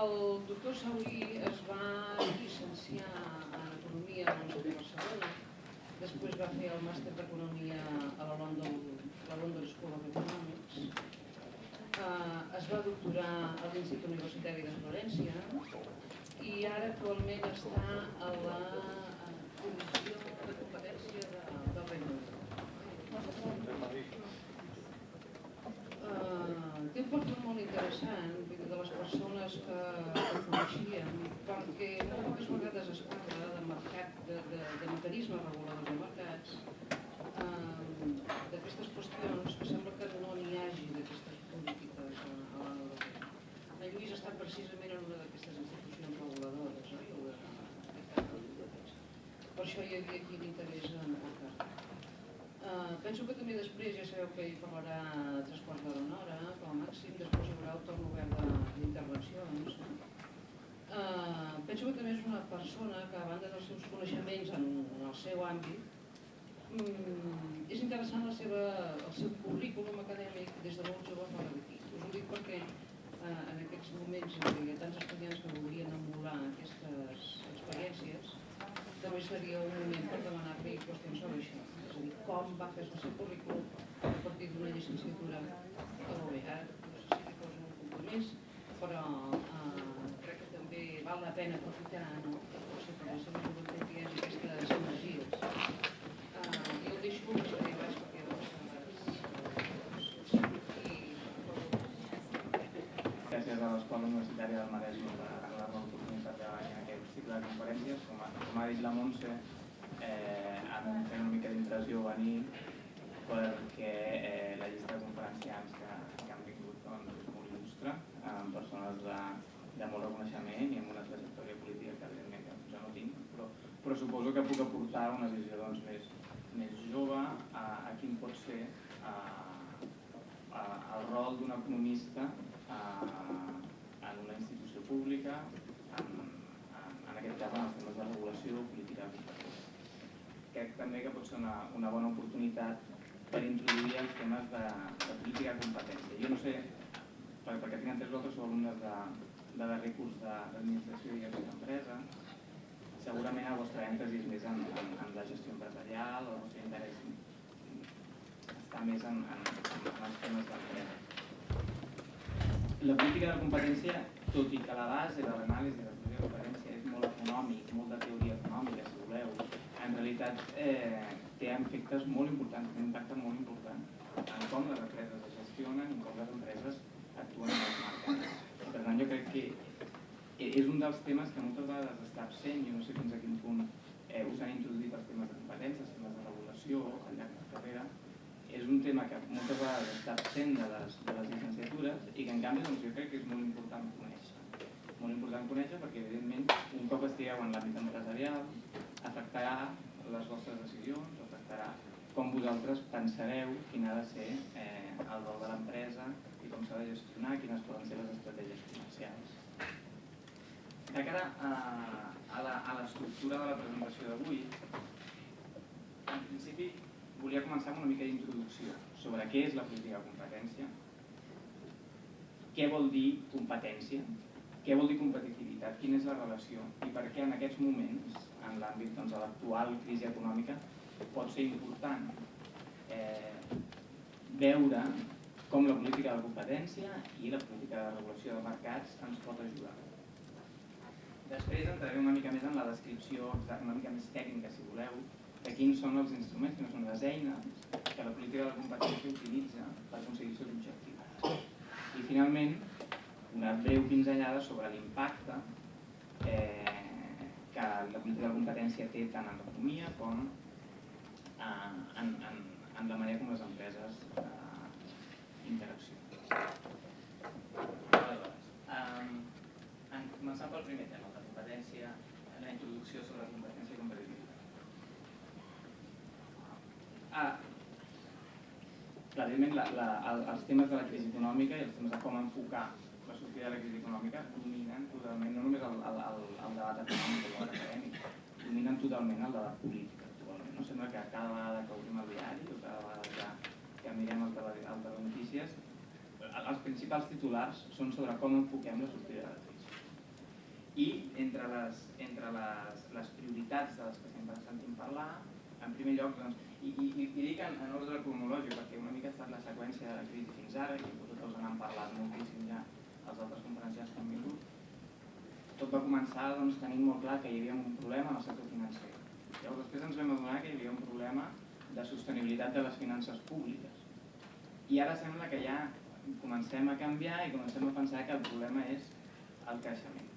El doctor Saulí es va llicenciar en Economia a l'Universitat de Barcelona, després va fer el màster d'Economia a la London, la London School of Economics, uh, es va doctorar a l'Institut Universitari de Florència i ara actualment està a la Comissió de Competència de, del Regne Unit. Uh, té un perfil molt interessant, de les persones que, que coneixíem, perquè molt poques vegades es parla de mercat, de, de, de mecanismes reguladors de mercats, uh, d'aquestes qüestions que sembla que no n'hi hagi d'aquestes polítiques a, a. En Lluís estat precisament en una d'aquestes institucions reguladores, oi? Per això hi havia aquí l'interès en portar Uh, penso que també després, ja sabeu que hi parlarà tres quarts d'hora una hora, com a màxim, després hi haurà el torn obert d'intervencions. Uh, penso que també és una persona que, a banda dels seus coneixements en, en el seu àmbit, um, és interessant la seva, el seu currículum acadèmic des de molt jove fora d'aquí. Us ho dic perquè uh, en aquests moments hi ha tants estudiants que voldrien emular aquestes experiències, també seria un moment per demanar-li qüestions sobre això a dir, com va fer el seu currículum a partir d'una llicenciatura a l'OEA. No sé si li poso un compromís, però eh, crec que també val la pena aprofitar no? potser per la seva joventut i aquestes energies. Eh, I el deixo més a baix perquè Gràcies a l'Escola Universitària del Maresme per regalar l'oportunitat de venir a aquest cicle de conferències. Com ha, com ha dit la Montse, eh, em feia una mica d'impressió venir perquè eh, la llista de conferenciants que, que han vingut doncs, és molt il·lustre, amb persones de, de molt reconeixement i amb una trajectòria política que evidentment que jo no tinc, però, però suposo que puc aportar una visió doncs, més, més jove a, a quin pot ser a, a, el rol d'un economista a, en una institució pública, en, en, en aquest cas en els temes de regulació, política de crec també que pot ser una, una bona oportunitat per introduir els temes de, de política de competència. Jo no sé, per, perquè tinc entès vosaltres sou alumnes de, de darrer curs d'administració i d'empresa, segurament el vostre èmfasi és més en, en, en la gestió empresarial, el vostre interès està més en, en, en els temes d'empresa. La política de competència, tot i que la base de l'anàlisi de la política de competència és molt econòmic, molt de teoria en realitat eh, té efectes molt importants, té un impacte molt important en com les empreses es gestionen i com les empreses actuen en els mercats. Per tant, jo crec que és un dels temes que moltes vegades està absent, jo no sé fins a quin punt eh, us han introduït els temes de competències, els temes de regulació al llarg de la carrera, és un tema que moltes vegades està absent de les, de les llicenciatures i que en canvi doncs, jo crec que és molt important conèixer. Molt important conèixer perquè evidentment un cop estigueu en l'àmbit empresarial afectarà les vostres decisions, afectarà com vosaltres pensareu quin ha de ser eh, el rol de l'empresa i com s'ha de gestionar, quines poden ser les estratègies comercials. De cara a, a l'estructura de la presentació d'avui, en principi volia començar amb una mica d'introducció sobre què és la política de competència, què vol dir competència, què vol dir competitivitat, quina és la relació i per què en aquests moments en l'àmbit doncs, de l'actual crisi econòmica pot ser important eh, veure com la política de competència i la política de regulació de mercats ens pot ajudar. Després entraré una mica més en la descripció una mica més tècnica, si voleu, de quins són els instruments, quines són les eines que la política de competència utilitza per aconseguir els seus objectius. I finalment, una breu pinzellada sobre l'impacte eh, que la política de competència té tant en l'economia com eh, en, en, en la manera com les empreses eh, interaccionen. Eh, en començar pel primer tema, la competència, la introducció sobre la competència i competitivitat. Ah, evidentment, la, la, els temes de la crisi econòmica i els temes de com enfocar la sortida de la crisi econòmica dominen totalment, no només el, el, el, el debat econòmic o el acadèmic, dominen totalment el debat polític actualment. No? Sembla que cada vegada que obrim el diari o cada vegada que, que mirem el, tele, el telenotícies, els principals titulars són sobre com enfoquem la sortida de la crisi. I entre les, entre les, les prioritats de les que sempre sentim parlar, en primer lloc, doncs, i, i, i dic en, en ordre cronològic, perquè una mica ha estat la seqüència de la crisi fins ara, i vosaltres n'han parlat moltíssim ja als altres conferències que han vingut, tot va començar doncs, tenint molt clar que hi havia un problema en el sector financer. Llavors després ens vam adonar que hi havia un problema de sostenibilitat de les finances públiques. I ara sembla que ja comencem a canviar i comencem a pensar que el problema és el creixement.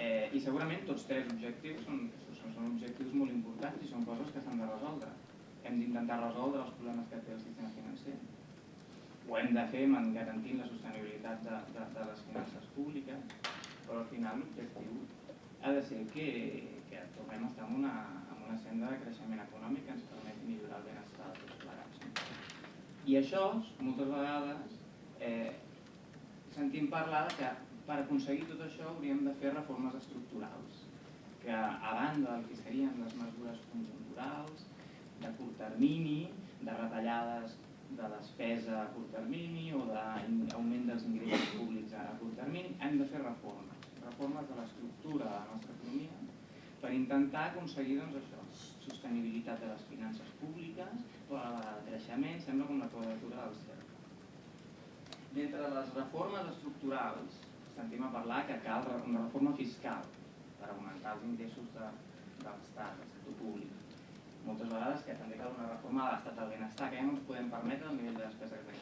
Eh, I segurament tots tres objectius són, són, són objectius molt importants i són coses que s'han de resoldre. Hem d'intentar resoldre els problemes que té el sistema financer. Ho hem de fer garantint la sostenibilitat de, de, de les finances públiques, però al final l'objectiu ha de ser que, que tornem a estar en una, en una senda de creixement econòmic que ens permeti millorar el benestar de tots plegats. I això, moltes vegades, eh, sentim parlar que per aconseguir tot això hauríem de fer reformes estructurals, que a banda del que serien les mesures conjunturals, de curt termini, de retallades de despesa a curt termini o d'augment dels ingressos públics a curt termini, hem de fer reformes, reformes de l'estructura de la nostra economia per intentar aconseguir doncs, això, sostenibilitat de les finances públiques, però a creixement, sembla com la quadratura del cercle. D'entre les reformes estructurals, sentim a parlar que cal una reforma fiscal per augmentar els ingressos de, de l'Estat, del sector públic. Moltes vegades que també cal una reforma de l'estat del benestar, que ja no ens podem permetre el nivell de despesa que tenim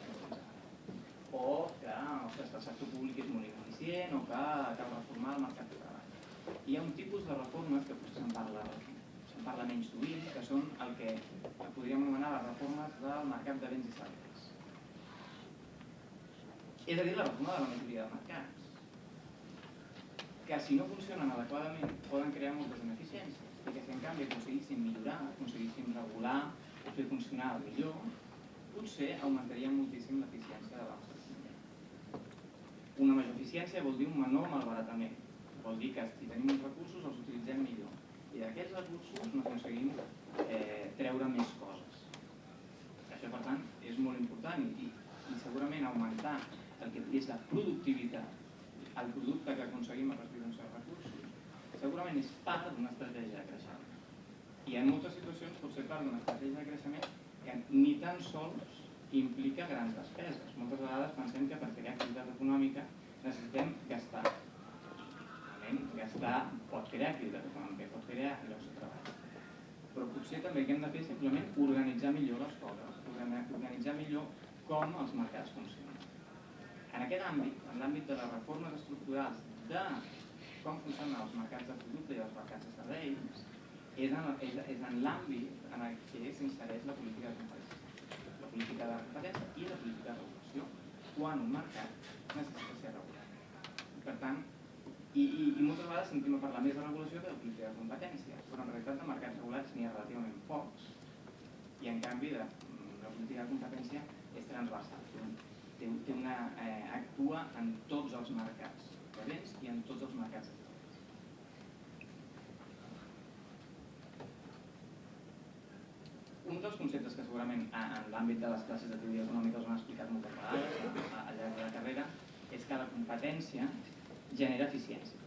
o que ostres, el sector públic és molt ineficient o que cal reformar el mercat de treball. Hi ha un tipus de reformes que potser se'n parla, se'n parla menys sovint, que són el que podríem anomenar les reformes del mercat de béns i serveis. És a dir, la reforma de la majoria de mercats que si no funcionen adequadament poden crear moltes ineficiències i que si en canvi aconseguíssim millorar, aconseguíssim regular o fer funcionar millor, potser augmentaria moltíssim l'eficiència de la nostra economia. Una major eficiència vol dir un menor malbaratament, vol dir que si tenim uns recursos els utilitzem millor i d'aquests recursos n'aconseguim eh, treure més coses. Això, per tant, és molt important i, i segurament augmentar el que és la productivitat el producte que aconseguim a partir segurament és part d'una estratègia de creixement. I en moltes situacions pot ser part d'una estratègia de creixement que ni tan sols implica grans despeses. Moltes vegades pensem que per crear activitat econòmica necessitem gastar. Realment, gastar pot crear activitat econòmica, pot crear llocs de treball. Però potser també que hem de fer simplement organitzar millor les coses, organitzar millor com els mercats funcionen. En aquest àmbit, en l'àmbit de les reformes estructurals de com funcionen els mercats de producte i els mercats de serveis, és en, és, és en l'àmbit en el que s'insereix la política de competència. La política de competència i la política de regulació, quan un mercat necessita ser regulat. Per tant, i, i, i moltes vegades sentim a parlar més de regulació que de política de competència, però en realitat de mercats regulats n'hi ha relativament pocs, i en canvi de, la política de competència és transversal té, té una, eh, actua en tots els mercats béns i en tots els mercats de serveis. Un dels conceptes que segurament en l'àmbit de les classes de teoria econòmica us han explicat moltes vegades al llarg de la carrera és que la competència genera eficiència.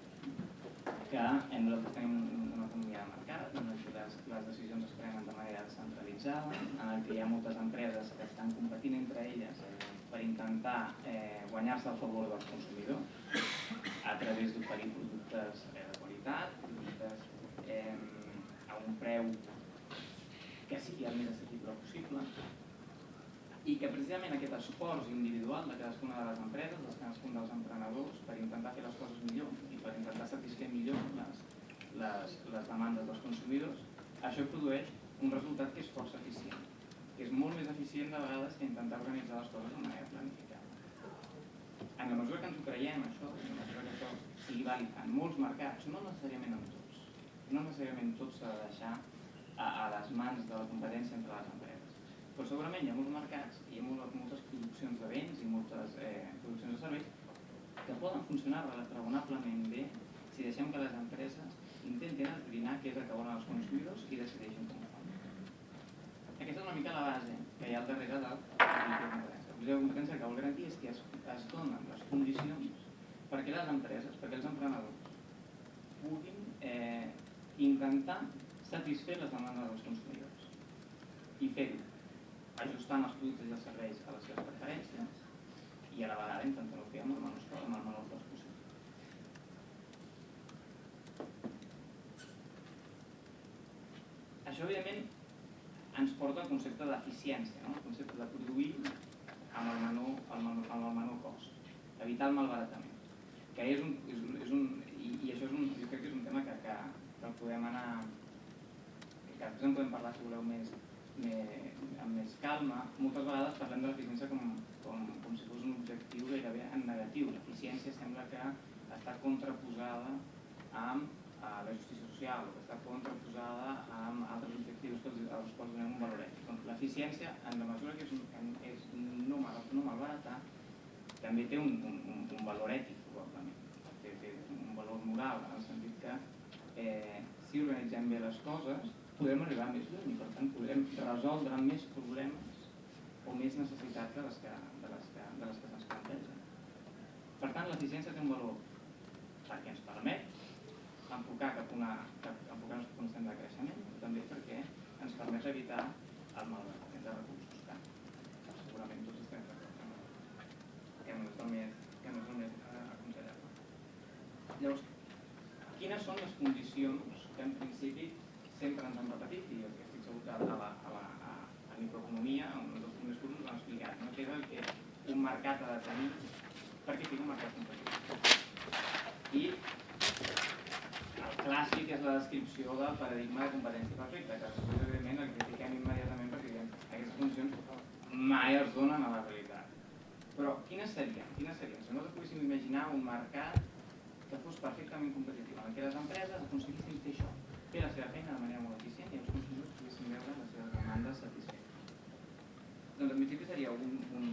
Que hem nosaltres tenim una economia de mercat en les, les decisions es prenen de manera centralitzada, en què hi ha moltes empreses que estan competint entre elles per intentar eh, guanyar-se el favor dels consumidors a través d'oferir productes eh, de qualitat, productes eh, a un preu que sigui el més assequible possible i que precisament aquest esforç individual de cadascuna de les empreses, de cadascun dels emprenedors, per intentar fer les coses millor i per intentar satisfer millor les, les, les demandes dels consumidors, això produeix un resultat que és força eficient que és molt més eficient de vegades que intentar organitzar les coses de manera planificada. En la mesura que ens ho creiem, això, en la mesura que això sigui vàlid en molts mercats, no necessàriament en tots, no necessàriament tot s'ha de deixar a, a les mans de la competència entre les empreses. Però segurament hi ha molts mercats, hi ha moltes, produccions de béns i moltes eh, produccions de serveis que poden funcionar raonablement bé si deixem que les empreses intentin esbrinar què és el que volen els consumidors i decideixin com aquesta és una mica la base que hi ha al darrere del política de competència. La política de competència que vol garantir és que es, es donen les condicions perquè les empreses, perquè els emprenedors puguin eh, intentar satisfer les demandes dels consumidors i fer-ho ajustant els productes i els serveis a les seves preferències i a la vegada intentant-ho fer amb el menor, amb el menor cost possible. Això, evidentment, ens porta al concepte d'eficiència, no? el concepte de produir amb el menor, el menor, amb el menor cost, evitar el malbaratament, que és un, és un, és un i, i això és un, jo crec que és un tema que, que, que podem anar, que, després en podem parlar si voleu més, més, amb més calma, moltes vegades parlem de l'eficiència com, com, com si fos un objectiu gairebé en negatiu. L'eficiència sembla que està contraposada amb a la justícia social, que està contraposada amb altres objectius que els, als quals donem un valor ètic. Doncs l'eficiència, en la mesura que és, un, és no, mal, no malbaratar, també té un, un, un valor ètic, probablement. Té, té un valor moral, en el sentit que eh, si organitzem bé les coses, podrem arribar més lluny i per tant podrem resoldre més problemes o més necessitats de les que, de les que, de les que se'ns plantegen. Per tant, l'eficiència té un valor perquè ens permet enfocar cap una, cap, enfocar un estem de creixement, però també perquè ens permet evitar el malbaratament de recursos, que, segurament tots estem d'acord que, que no és el més, que no és el més eh, aconsellable. Llavors, quines són les condicions que en principi sempre ens han repetit i estic segur que a la, a la a, a microeconomia, un dels primers cursos ens han explicat, no? que és el que un mercat ha de tenir perquè sigui un mercat competitiu. I el clàssic és la descripció del paradigma de competència perfecta, que després, evidentment, el critiquem immediatament perquè diguem aquestes condicions mai es donen a la realitat. Però quines serien? Quines serien? Si nosaltres poguéssim imaginar un mercat que fos perfectament competitiu, en què les empreses aconseguissin fer això, fer la seva feina de manera molt eficient i els consumidors poguessin veure les seves demandes satisfetes. Doncs en principi seria un, un,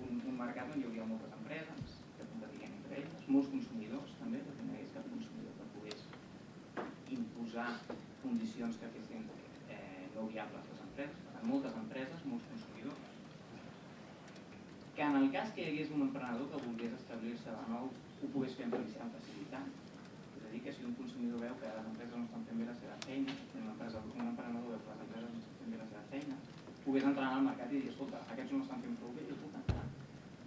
un, un mercat on hi hauria moltes empreses que competirien entre elles, molts consumidors també, perquè no hi hagués cap consumidor que pogués imposar condicions que fessin eh, no viables les empreses, per tant moltes empreses, molts consumidors, que en el cas que hi hagués un emprenedor que volgués establir-se de nou ho pogués fer amb facilitat. Que si un consumidor veu que les empreses no estan fent bé la seva feina, una empresa, un emprenedor veu que les empreses no estan fent bé la seva feina, pogués entrar al mercat i dir, escolta, aquests no estan fent prou bé, jo puc entrar.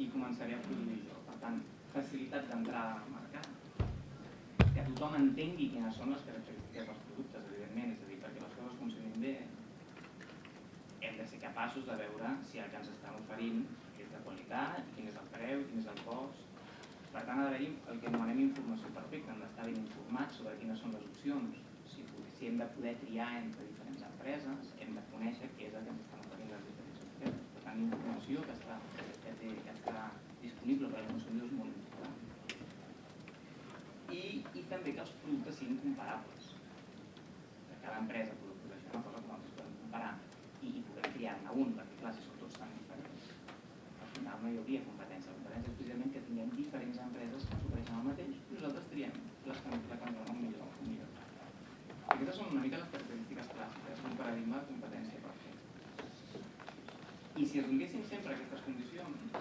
I començaré a produir jo. Per tant, facilitat d'entrada al mercat, que tothom entengui quines són les característiques dels productes, evidentment, és a dir, perquè les coses funcionin bé, hem de ser capaços de veure si el que ens estan oferint és de qualitat, quin és el preu, quin és el cost, per tant, ha d'haver-hi el que anomenem informació perfecta, hem d'estar ben informats sobre quines són les opcions. Si, si hem de poder triar entre diferents empreses, hem de conèixer què és el que ens estan oferint les diferents empreses. Per tant, informació que està, que té, que està disponible per als consumidors molt important. I, I també que els productes siguin comparables. Que cada empresa pugui produeixer una cosa que nosaltres podem comparar i, i puguem triar-ne un, perquè clar, si són tots tan diferents, al final no hi hauria competència. La competència és precisament que tinguem diferents empreses que ens ofereixen el mateix i nosaltres triem les que, la que ens donen millor, millor. Aquestes són una mica les característiques clàssiques d'un paradigma de competència perfecta. I si es donéssim sempre aquestes condicions,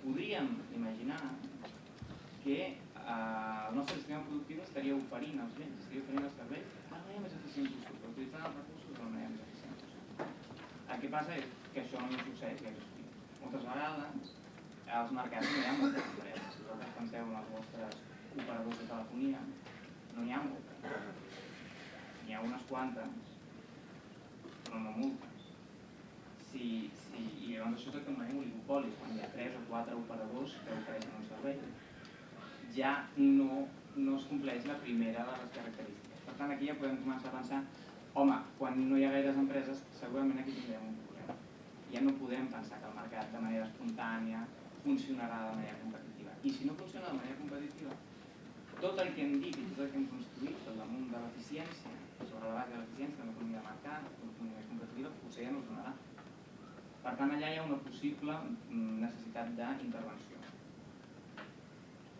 podríem imaginar que eh, el nostre sistema productiu estaria oferint els béns, estaria oferint els serveis de la manera més eficient possible, utilitzant els recursos de la manera més eficient possible. El que passa és que això no succeeix gaire sovint. Moltes vegades als mercats no hi ha moltes empreses. Si vosaltres penseu en els vostres operadors de telefonia, no n'hi ha moltes. N'hi ha unes quantes, però no moltes. Si, si, I llavors això que anomenem oligopolis, quan hi ha tres o quatre operadors que ofereixen un servei, ja no, no es compleix la primera de les característiques. Per tant, aquí ja podem començar a pensar, home, quan no hi ha gaires empreses, segurament aquí tindrem un problema. Ja no podem pensar que el mercat de manera espontània funcionarà de manera competitiva. I si no funciona de manera competitiva, tot el que hem dit i tot el que hem construït al damunt de l'eficiència, sobre la base de l'eficiència de l'economia de mercat, de l'economia competitiva, potser ja no es donarà. Per tant, allà hi ha una possible mm, necessitat d'intervenció.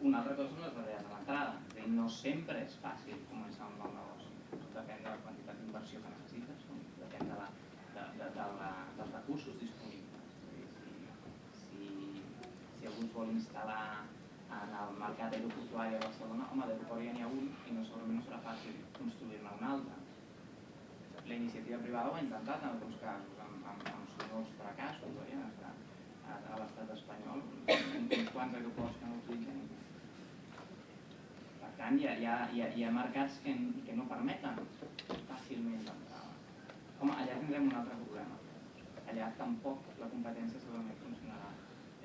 Una altra cosa són les barreres a l'entrada. No sempre és fàcil començar un nou negoci. Depèn de la quantitat d'inversió que necessites, depèn de la, de, de, de la, dels recursos disponibles. Si, si, si algú es vol instal·lar en el mercat aeroportuari a Barcelona, home, d'aeroport ja n'hi ha un i no, segurament no serà fàcil construir-ne un altre. La iniciativa privada ho ha intentat en alguns casos, amb, amb, amb sonors fracassos, oi? A, a, l'estat espanyol, uns quants aeroports que no utilitzen. Per tant, hi ha, hi ha, hi ha, mercats que, que no permeten fàcilment l'entrada. Home, allà tindrem un altre problema. Allà tampoc la competència segurament funcionarà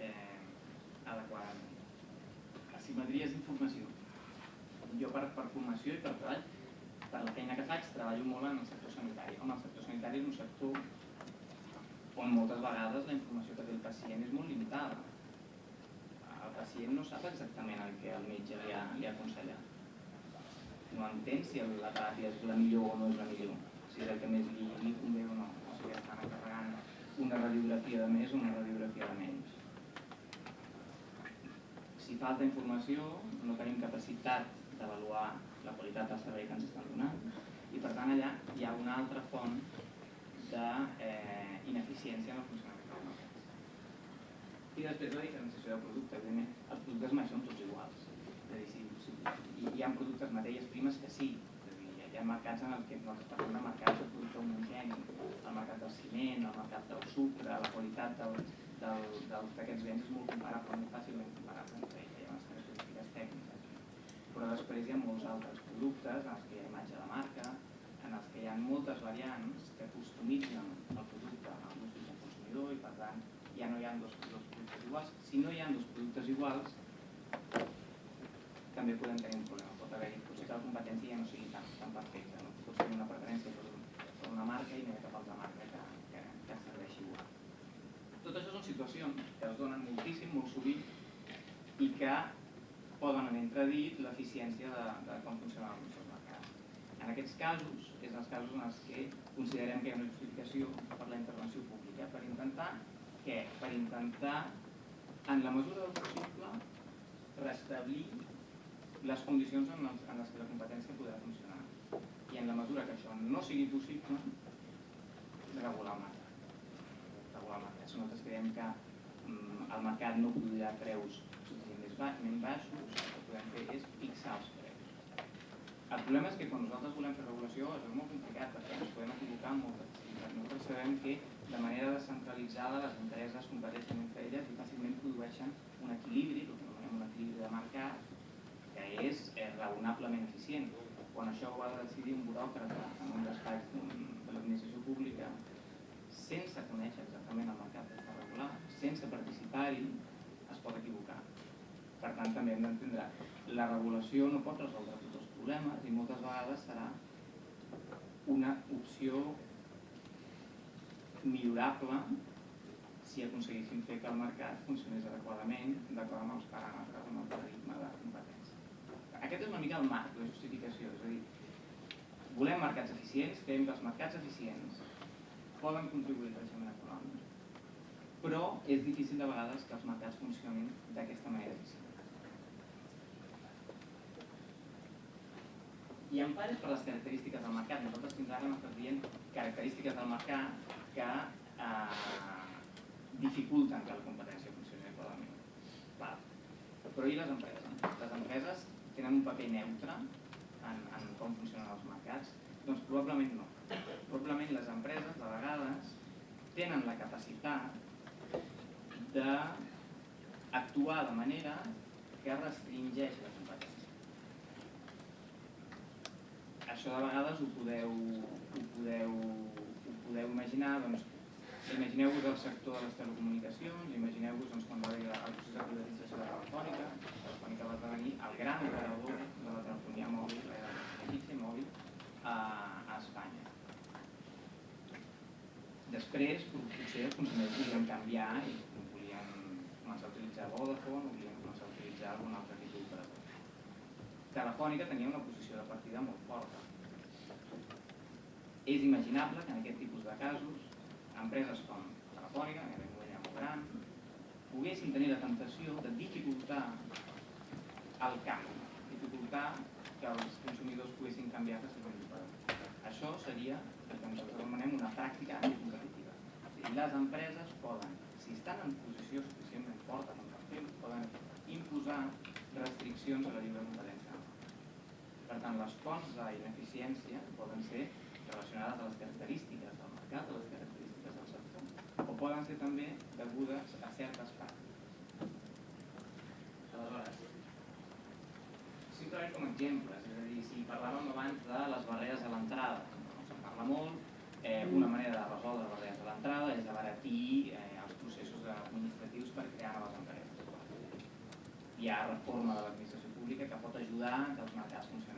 eh, adequadament. Asimetries d'informació. Jo per, per formació i per treball, per la feina que faig, treballo molt en el sector sanitari. Home, el sector sanitari és un sector on moltes vegades la informació que té el pacient és molt limitada. El pacient no sap exactament el que el metge li ha, li ha aconsellat. No entén si la teràpia és la millor o no és la millor, si és el que més li, li convé o no, o si estan encarregant una radiografia de més o una radiografia de menys. Si falta informació, no tenim capacitat d'avaluar la qualitat del servei que ens estan donant i per tant allà hi ha una altra font d'ineficiència eh, en el funcionament del mercat. I després la diferenciació de producte. Evidentment, els productes mai són tots iguals. És a dir, si, si, hi, hi ha productes, matèries primes que sí, hi ha mercats en els que nosaltres parlem de mercats de producte homogeni, el mercat del ciment, el mercat del sucre, la qualitat del, del, d'aquests béns és molt comparable, molt fàcilment comparable entre ells, hi ha unes característiques tècniques. Però després hi ha molts altres productes en els que hi ha imatge de marca, en els que hi ha moltes variants que customitzen el producte gustos del consumidor i per tant ja no hi ha dos, dos productes iguals. Si no hi ha dos productes iguals, també podem tenir un problema. Pot haver-hi, potser que la competència ja no sigui tan, tan perfecta. No? Pot tenir una preferència per, per una marca i no hi ha cap altra marca que, que, que serveixi igual. Tot això són situacions que es donen moltíssim, molt sovint, i que poden en entredit l'eficiència de, de com funciona el consum mercat. En aquests casos, és els casos en els que considerem que hi ha una justificació per la intervenció pública, per intentar què? Per intentar, en la mesura del possible, restablir les condicions en, els, en les que la competència podrà funcionar. I en la mesura que això no sigui possible, regular el mercat. Regular el mercat. Si nosaltres creiem que mm, el mercat no produirà preus suficientment baixos, el que podem fer és fixar els preus. El problema és que quan nosaltres volem fer regulació és molt complicat perquè ens podem equivocar amb moltes activitats. Nosaltres sabem que de manera descentralitzada les empreses competeixen entre elles i fàcilment produeixen un equilibri, el que anomenem un equilibri de mercat, que és eh, raonablement eficient. Quan això ho ha de decidir un buròcrata en un despatx de l'administració pública, sense conèixer exactament el mercat que està regulat, sense participar-hi, es pot equivocar. Per tant, també hem d'entendre la regulació no pot resoldre tots els problemes i moltes vegades serà una opció millorable si aconseguíssim fer que el mercat funcionés adequadament d'acord amb els paràmetres, amb el paradigma de competència. Aquest és una mica el marc, la justificació, és a dir, volem mercats eficients, creiem que els mercats eficients poden contribuir al creixement econòmic, però és difícil de vegades que els mercats funcionin d'aquesta manera eficient. I en part és per les característiques del mercat. Nosaltres fins ara hem estat dient característiques del mercat que eh, dificulten que la competència funcioni adequadament. Però i les empreses? Les empreses tenen un paper neutre en, en com funcionen els mercats? Doncs probablement no. Probablement les empreses, de vegades, tenen la capacitat d'actuar de manera que restringeix la això de vegades ho podeu, ho podeu, ho podeu imaginar, doncs, imagineu-vos el sector de les telecomunicacions, imagineu-vos doncs, quan va haver el procés de privatització de Telefònica, Telefònica va esdevenir el gran operador de la telefonia mòbil, la mòbil, a, a Espanya. Després, potser els consumidors volien canviar i volien començar a utilitzar Vodafone volien començar a utilitzar algun altre tipus d'operador. Telefònica tenia una posició de partida molt forta és imaginable que en aquest tipus de casos empreses com Telefònica, que en moment molt gran, poguessin tenir la tentació de dificultar el canvi, dificultar que els consumidors poguessin canviar de servei d'operador. Això seria el que nosaltres anomenem una pràctica anticompetitiva. Les empreses poden, si estan en posició suficientment forta com per fer, poden imposar restriccions a la lliure competència. Per tant, les fonts d'ineficiència poden ser relacionades a les característiques del mercat, a les característiques del sector, o poden ser també degudes a certes pràctiques. Aleshores, simplement com exemples, és a dir, si parlàvem abans de les barreres a l'entrada, no se'n parla molt, eh, una manera de resoldre les barreres a l'entrada és abaratir eh, els processos administratius per crear noves empreses. Hi ha reforma de l'administració pública que pot ajudar que els mercats funcionin.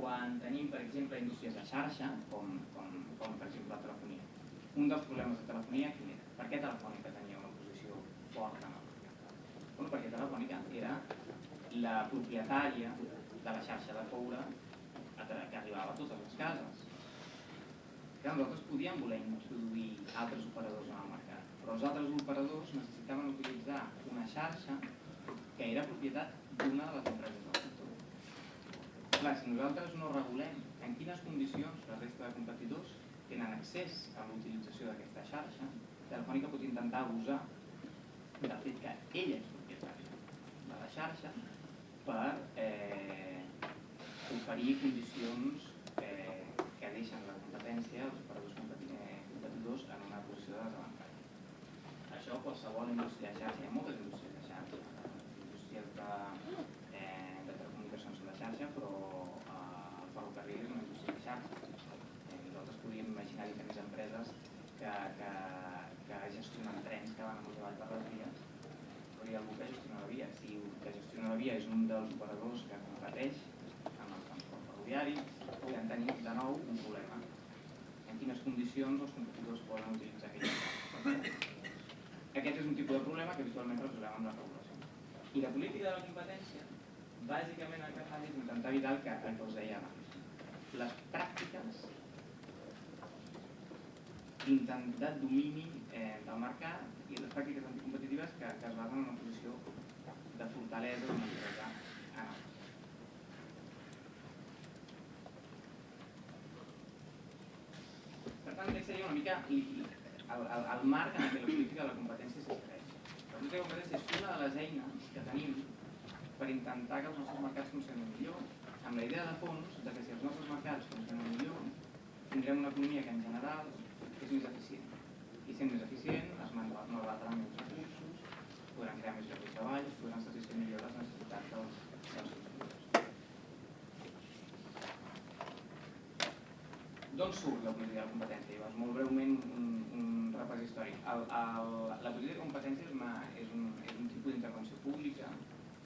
Quan tenim, per exemple, indústries de xarxa, com, com, com per exemple la telefonia, un dels problemes de telefonia quin era? Per què Telefònica tenia una posició forta? Bueno, perquè Telefònica era la propietària de la xarxa de coure que arribava a totes les cases. Que nosaltres podíem voler introduir altres operadors en el mercat, però els altres operadors necessitaven utilitzar una xarxa que era propietat d'una de les empreses del. Clar, si nosaltres no regulem en quines condicions la resta de competidors tenen accés a l'utilització d'aquesta xarxa, Telefònica pot intentar abusar del fet que ella és propietària de la xarxa per eh, oferir condicions eh, que deixen la competència als operadors competidors en una posició de desavantatge. Això qualsevol indústria de xarxa, hi ha moltes indústries de xarxa, indústries de, eh, de telecomunicacions de xarxa, però eh, el ferrocarril és una indústria de xarxa. Eh, nosaltres podríem imaginar diferents empreses que, que, que gestionen trens que van i avall per les vies, però hi ha algú que gestiona la via. Si el que gestiona la via és un dels operadors que competeix amb el transport ferroviari, podem tenir de nou un problema. En quines condicions els competidors poden utilitzar aquella Aquest és un tipus de problema que habitualment resolem amb la regulació. I la política de la competència, bàsicament el que fa és intentar evitar el que, el que us deia abans. Les pràctiques d'intentar domini eh, del mercat i les pràctiques anticompetitives que, que es basen en una posició de fortalesa d'una empresa en el Per tant, aquest seria una mica el, el, el marc en què política de la competència s'expressa. La competència és una de les eines que tenim per intentar que els nostres mercats funcionin millor, amb la idea de fons de que si els nostres mercats funcionen millor, tindrem una economia que en general és més eficient. I sent més eficient es malbararan menys recursos, podran crear més llocs de treball, podran satisfer millor les necessitats dels, dels consumidors. D'on surt la política de competència? Llavors, molt breument, un, un repàs històric. El, el, la política de competència és, una, és, un, és un tipus d'intervenció pública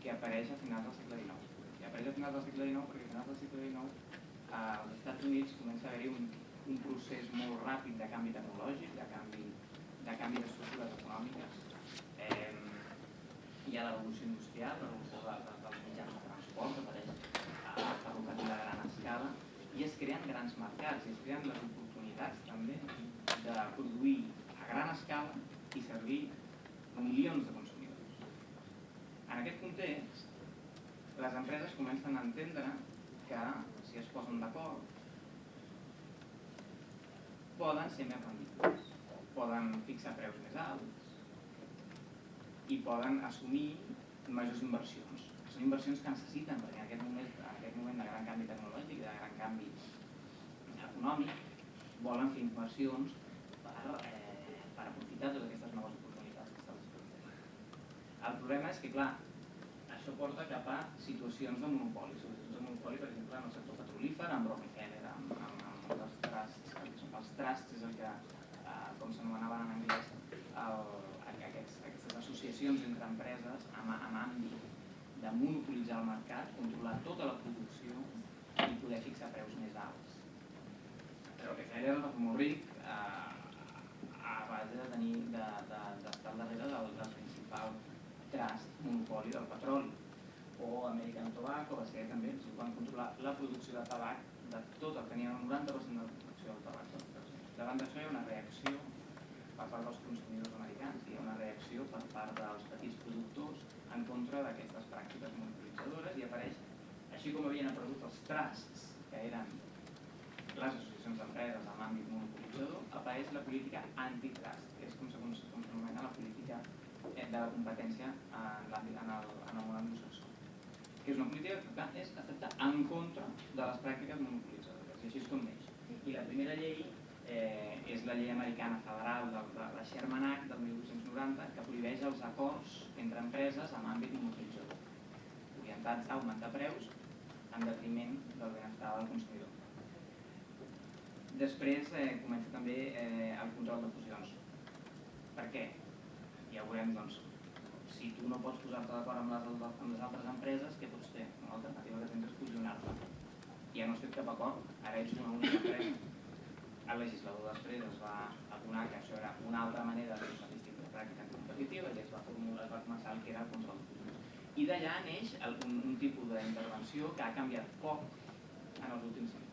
que apareix a finals del segle XIX. I apareix a finals del segle XIX perquè a finals del segle XIX als Estats Units comença a haver-hi un, un procés molt ràpid de canvi tecnològic, de canvi, de canvi d'estructures econòmiques. Eh, hi ha la revolució industrial, la revolució de, de, dels mitjans de transport, que apareix a ferrocarril a gran escala, i es creen grans mercats, i es creen les oportunitats també de produir a gran escala i servir milions de. En aquest context, les empreses comencen a entendre que si es posen d'acord poden ser més rendibles, poden fixar preus més alts i poden assumir majors inversions. Són inversions que necessiten perquè en aquest moment, en aquest moment de gran canvi tecnològic, de gran canvi econòmic, volen fer inversions per, eh, per aprofitar totes aquestes noves oportunitats que se'ls plantegen. El problema és que, clar, això porta cap a situacions de monopoli, situacions de monopoli, per exemple, en el sector petrolífer, amb Rockefeller, amb, amb, amb els trusts, els trusts és el que, eh, com s'anomenaven en anglès, el, aquests, aquestes associacions entre empreses amb, amb àmbit de monopolitzar el mercat, controlar tota la producció i poder fixar preus més alts. Però que era molt ric eh, a base de tenir d'estar de, de, al darrere del, del principal trust monopoli del petroli o American Tobacco, ser també, si van controlar la producció de tabac de tot el que tenien el 90% de la producció del tabac. Davant d'això hi ha una reacció per part dels consumidors americans, hi ha una reacció per part dels petits productors en contra d'aquestes pràctiques monopolitzadores i apareix, així com havien aparegut els trusts, que eren les associacions d'empreses en l'àmbit monopolitzador, apareix la política antitrust, que és com s'anomena la política de la competència en en el, en el món anglosaxó que és una política que és efecte en contra de les pràctiques monopolitzadores, i així és com neix. I la primera llei eh, és la llei americana federal de, de la Sherman Act del 1890 que prohibeix els acords entre empreses en àmbit monopolitzador, orientats a augmentar preus en detriment del benestar del consumidor. Després eh, comença també eh, el control de fusions. Per què? Ja veurem, doncs, si tu no pots posar-te d'acord amb, les, amb les altres empreses, què pots fer? Una alternativa que tens és fusionar-te. Ja no has fet cap acord, ara ets una única empresa. El legislador després es va adonar que això era una altra manera de fer una pràctica competitiva i es va formular, es va començar el que era el control. I d'allà neix el, un, un tipus d'intervenció que ha canviat poc en els últims anys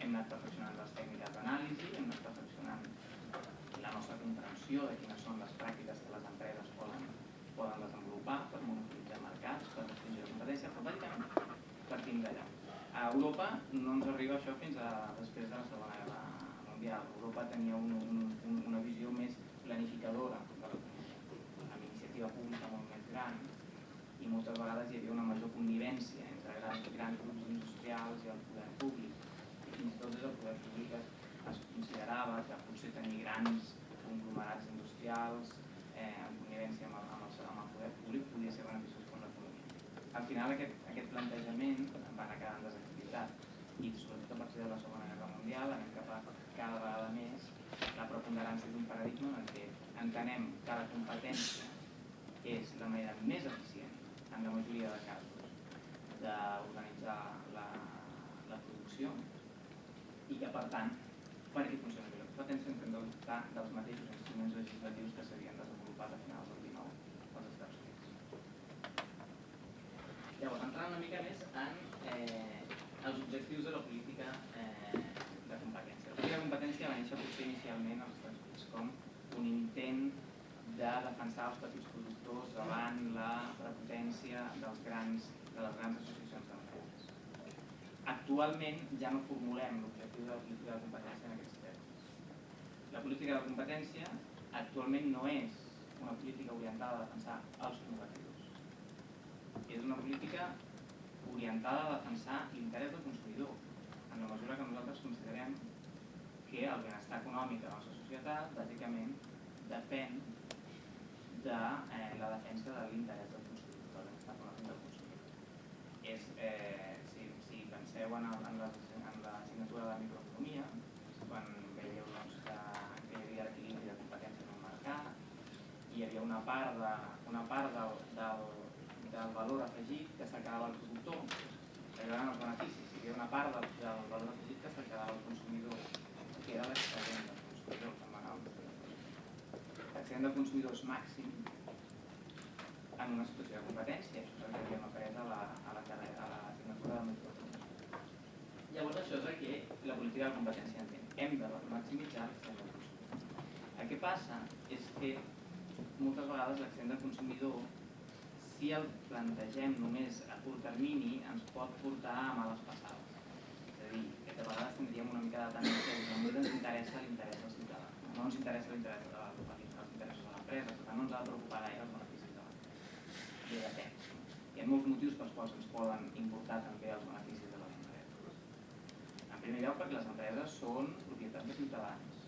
hem anat perfeccionant les tècniques d'anàlisi, hem anat perfeccionant la nostra comprensió de quines són les pràctiques que les empreses poden, poden desenvolupar per monopolitzar mercats, per restringir la competència, però bàsicament partim d'allà. A Europa no ens arriba això fins a després de la Segona Guerra Mundial. Europa tenia un, un, un, una visió més planificadora amb iniciativa pública molt més gran i moltes vegades hi havia una major connivència entre grans, grans grups industrials i el poder públic fins i tot des del poder públic es considerava que potser tenir grans conglomerats industrials eh, amb el, amb el poder públic podia ser beneficiós per l'economia. Al final aquest, aquest plantejament va anar quedant desactivitat. I sobretot a partir de la Segona Guerra Mundial anem cap a cada vegada més la preponderància d'un paradigma en què entenem que la competència és la manera més eficient en la majoria de casos d'organitzar la, la producció i que per tant perquè funcioni bé la competència hem de dotar dels mateixos instruments legislatius que s'havien desenvolupat a finals del 19 als Estats Units. Entrant una mica més en eh, els objectius de la política eh, de competència. La política de competència va néixer potser inicialment als Estats Units com un intent de defensar els petits productors davant la prepotència dels grans, de les grans associacions d'empreses. Actualment ja no formulem l'objectiu de la política de competència en aquests termes. La política de competència actualment no és una política orientada a defensar els competidors. És una política orientada a defensar l'interès del consumidor, en la mesura que nosaltres considerem que el benestar econòmic de la nostra societat bàsicament depèn de eh, la defensa de l'interès del consumidor, del benestar del consumidor. És, eh, si, si penseu en, el, en, la, en la assignatura de microeconomia, quan veieu doncs, que, que hi havia l'equilibri de competència en un mercat, hi havia una part, de, una part del, del, del valor afegit que se'l quedava el productor, que eren els beneficis, hi havia una part del, del valor afegit que se'l quedava el consumidor, que era l'excedent del consumidor, com L'excedent del consumidor és màxim en una situació de competència, això és el que havíem après a la, a la, carrera, a l'assignatura de microeconomia. Llavors això és el que la política de competència entén. Hem de maximitzar l'excedent del consumidor. El que passa és que moltes vegades l'excedent del consumidor si el plantegem només a curt termini ens pot portar a males passades. És a dir, que de vegades tindríem una mica de tendència que ens interessa l'interès del ciutadà, no ens interessa l'interès de la els interessos de l'empresa, per tant no ens ha de preocupar gaire els beneficis de l'empresa. I depèn. Hi ha molts motius pels quals ens poden importar també els beneficis de les empreses. En primer lloc perquè les empreses són propietat de ciutadans.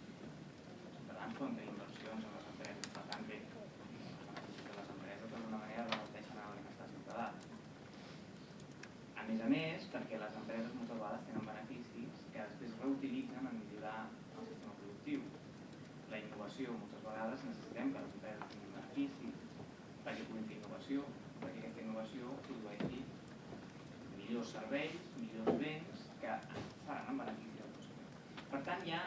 Els ciutadans poden tenir inversions en les empreses, per tant bé, els beneficis de les empreses d'alguna manera reverteixen en el benestar ciutadà. A més a més, perquè les empreses moltes vegades tenen beneficis que després reutilitzen en millorar el sistema productiu. La innovació, moltes vegades necessitem que les empreses tinguin beneficis perquè puguin fer innovació, perquè aquesta innovació produeixi millors serveis, millors béns que faran en benefici del consumidor. Per tant, hi ha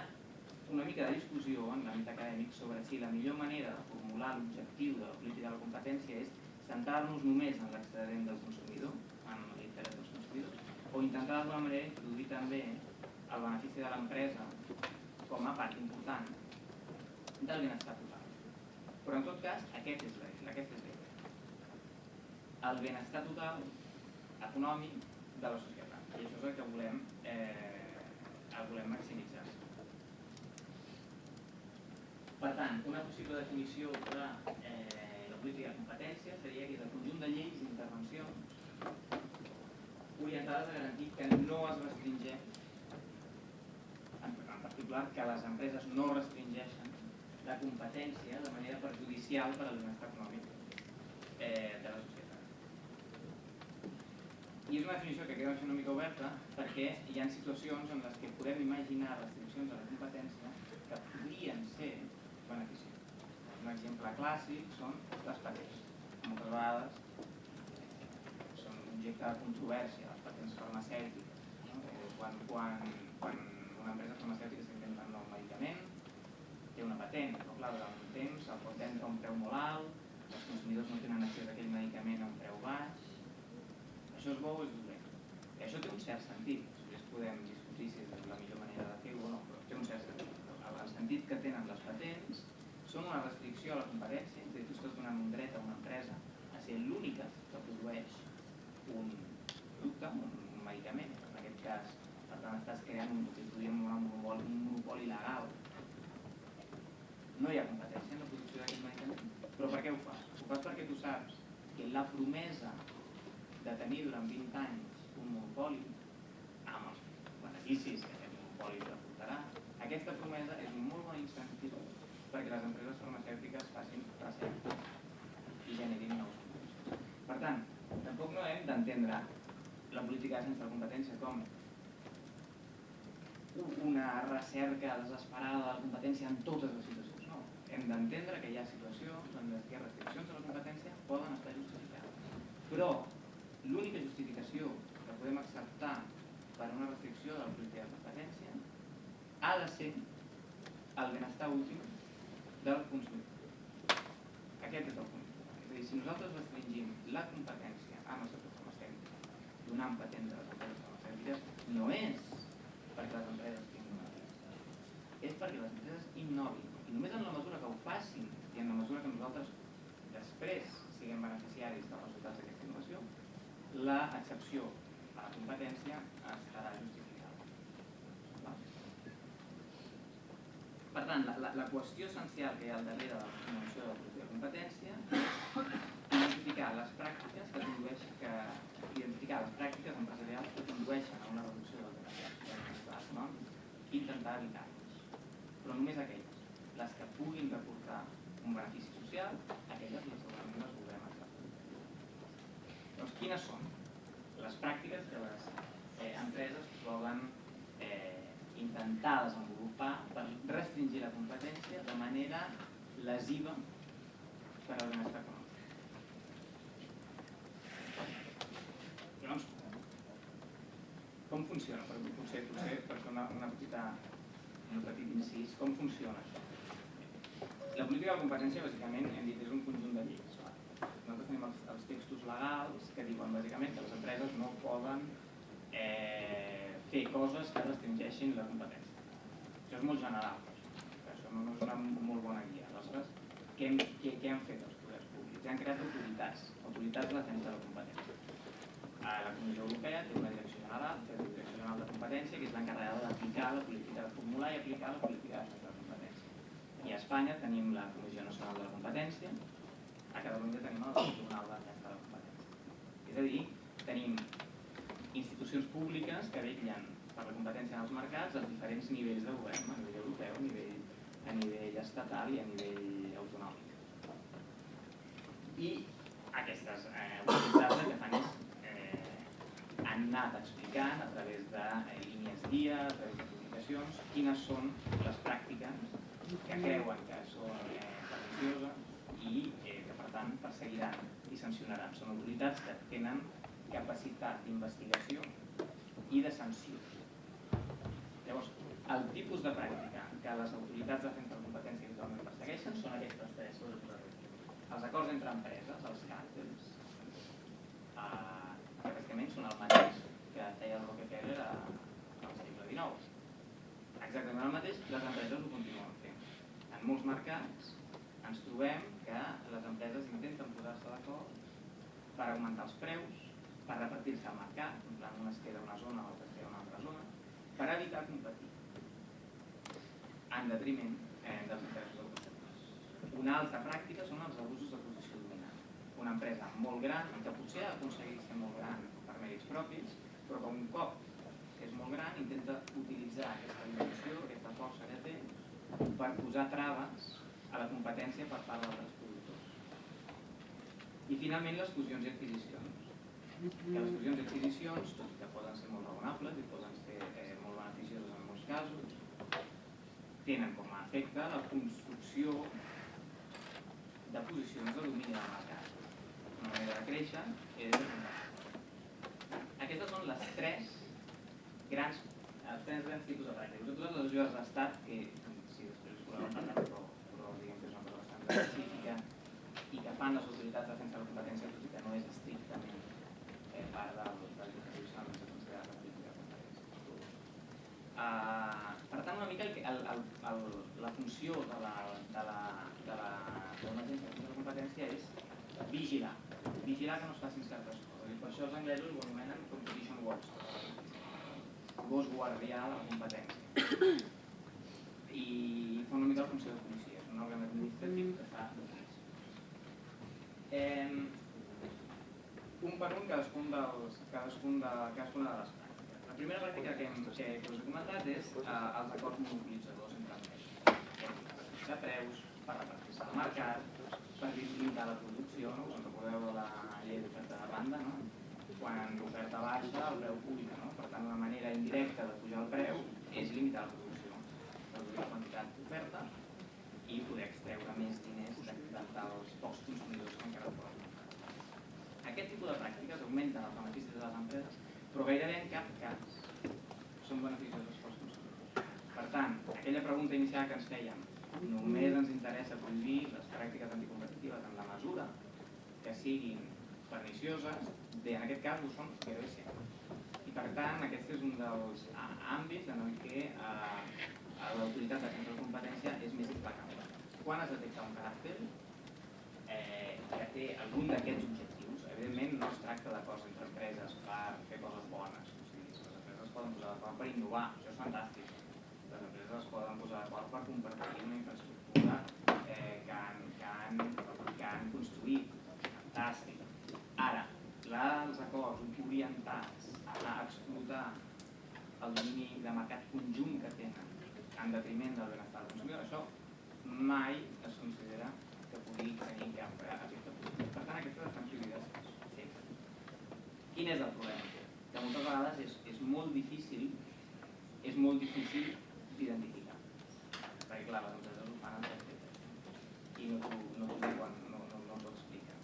una mica de discussió en l'àmbit acadèmic sobre si la millor manera de formular l'objectiu de la política de la competència és centrar-nos només en l'excedent del consumidor, en l'interès dels consumidors, o intentar d'alguna manera introduir també el benefici de l'empresa com a part important del benestar total. Però en tot cas, aquest és l'eix, aquest és l'eix. El benestar total econòmic de la societat. I això és el que volem, eh, el volem maximitzar. Per tant, una possible definició de eh, la política de competència seria que és el conjunt de lleis i intervencions orientades a garantir que no es restringeix, en, particular que les empreses no restringeixen la competència de manera perjudicial per al benestar econòmic eh, de la societat. I és una definició que queda una mica oberta perquè hi ha situacions en les que podem imaginar restriccions a la competència que podrien ser beneficioses. Un exemple clàssic són les patents. Moltes vegades objecte de controvèrsia, les patents farmacèutiques. No? Eh, quan, quan, quan una empresa farmacèutica està inventant un nou medicament, té una patent, però clar, durant un temps el pot vendre a un preu molt alt, els consumidors no tenen accés a aquell medicament a un preu baix, això és bo o és dolent. I això té un cert sentit. Després podem discutir si és la millor manera de fer-ho o no, però té un cert sentit. El sentit que tenen les patents són una restricció a la competència, és a dir, tu estàs donant un dret a una empresa a ser l'única que produeix un producte, un, medicament, en aquest cas, per tant estàs creant un, que podríem un monopoli, un monopoli legal. No hi ha competència en la producció d'aquest medicament, però per què ho fas? Ho fas perquè tu saps que la promesa de tenir durant 20 anys un monopoli amb els beneficis que aquest monopoli reportarà, aquesta promesa és molt bon incentiu perquè les empreses farmacèutiques facin recerca i generin nous productes. Per tant, tampoc no hem d'entendre la política sense la competència com una recerca desesperada de la competència en totes les situacions. No, hem d'entendre que hi ha situacions en les restriccions a la competència poden estar justificades. Però l'única justificació que podem acceptar per una restricció de la política de competència ha de ser el benestar últim del consumidor. Aquest és el punt. És a dir, si nosaltres restringim la competència farmacèutic, donant patents a les empreses farmacèutiques, no és perquè les empreses tinguin una és perquè les empreses innovin. I només en la mesura que ho facin i en la mesura que nosaltres després siguem beneficiaris dels resultats d'aquesta innovació, l'excepció a la competència estarà justificada. Per tant, la, la, la qüestió essencial que hi ha al darrere de la promoció de la de competència és identificar les pràctiques que condueixen, que, identificar les pràctiques empresarials que condueixen a una reducció del benestar econòmic i intentar evitar-les. Però només aquelles, les que puguin reportar un benefici social, aquelles les segurament les voldrem doncs, quines són les pràctiques que les eh, empreses volen eh, intentar desenvolupar per restringir la competència de manera lesiva per al benestar econòmic? Llavors, com funciona? Per, potser, potser per fer una, una petita, un petit incís, com funciona això? La política de competència, bàsicament, hem dit, és un conjunt de lleis nosaltres tenim els, els textos legals que diuen bàsicament que les empreses no poden eh, fer coses que restringeixin la competència. Això és molt general, això no, no és una molt bona guia. Aleshores, què, hem, què, què han fet els poders públics? Han creat autoritats, autoritats de defensa de la competència. A la Comissió Europea té una direcció general, és la Direcció General de Competència, que és l'encarregada d'aplicar la política de formular i aplicar la política de de la competència. I a Espanya tenim la Comissió Nacional de la Competència, a Catalunya tenim el Tribunal de de la Competència. És a dir, tenim institucions públiques que vetllen per la competència en els mercats als diferents nivells de govern, a nivell europeu, a nivell, a nivell estatal i a nivell autonòmic. I aquestes eh, autoritats el que fan és han anat explicant a través de eh, línies guia, a través de publicacions, quines són les pràctiques que creuen que són eh, i eh, tant, perseguiran i sancionaran. Són autoritats que tenen capacitat d'investigació i de sanció. Llavors, el tipus de pràctica que les autoritats de defensa de competència habitualment persegueixen són aquestes tres. Els acords entre empreses, els càrtels, eh, que bàsicament són el mateix que feia el Rockefeller al segle XIX. Exactament el mateix, les empreses ho continuen fent. En molts mercats ens trobem que les empreses intenten posar-se d'acord per augmentar els preus, per repartir-se al mercat, en plan una es queda una zona, l'altra es queda una altra zona, per evitar competir en detriment eh, dels interessos del consumidors. Una altra pràctica són els abusos de. Una empresa molt gran, que potser ha aconseguit ser molt gran per mèrits propis, però que un cop que és molt gran intenta utilitzar aquesta dimensió, aquesta força que té, per posar traves a la competència per part d'altres productors. I finalment les fusions i adquisicions. Que les fusions i adquisicions, tot i que poden ser molt raonables i poden ser eh, molt beneficioses en molts casos, tenen com a efecte la construcció de posicions de domini del mercat. Manera de créixer és Aquestes són les tres grans, els tres grans tipus de pràctiques. Totes les ajudes d'estat, que si després us podem parlar, però, però diguem que és una cosa bastant específica i que fan les autoritats de defensa de la competència, tot i que no és estrictament eh, part del, del tradicional que se la de competència. Uh, per tant, una mica el, el, el, el, la funció de la, de la, de la, d'una agència de competència és vigilar, vigilar que no es facin certes coses. I per això els anglesos ho anomenen competition watch, gos guardià de la competència. I fa una mica la funció de policia, és un òrgan administratiu que fa. Eh, un per un cadascun, dels, cadascun de, cadascuna de les pràctiques. La primera pràctica que, hem, que, us he comentat és eh, els acords monopolitzadors entre empreses. De preus, per repartir-se al mercat, per limitar la producció, no? us en recordeu de la llei d'oferta de banda, no? quan l'oferta baixa el preu puja, no? per tant una manera indirecta de pujar el preu és limitar la producció, reduir la quantitat d'oferta i poder extreure més diners de, de, dels pocs consumidors que encara poden Aquest tipus de pràctiques augmenten els beneficis de les empreses, però gairebé en cap cas són beneficioses pels consumidors. Per tant, aquella pregunta inicial que ens fèiem, només ens interessa prohibir les pràctiques anticompetitives en la mesura que siguin pernicioses, bé, en aquest cas ho són gairebé. I per tant, aquest és un dels àmbits en el què eh, l'autoritat de centre de competència és més implacable. Quan es detecta un caràcter eh, que té algun d'aquests objectius, evidentment no es tracta d'acords entre empreses per fer coses bones, o sigui, les empreses es poden posar d'acord per innovar, això és fantàstic. Les empreses es poden posar d'acord per compartir una infraestructura eh, que, que, han, que han construït, fantàstic. Ara, els acords orientats a explotar el domini de mercat conjunt que tenen en detriment del benestar del consumidor, això mai es considera que pugui tenir cap efecte positiu. Per tant, aquestes estan prohibides sempre. Quin és el problema? Que moltes vegades és, és molt difícil és molt difícil d'identificar. Perquè clar, les empreses ho fan i no t'ho no no, no, no t'ho expliquen.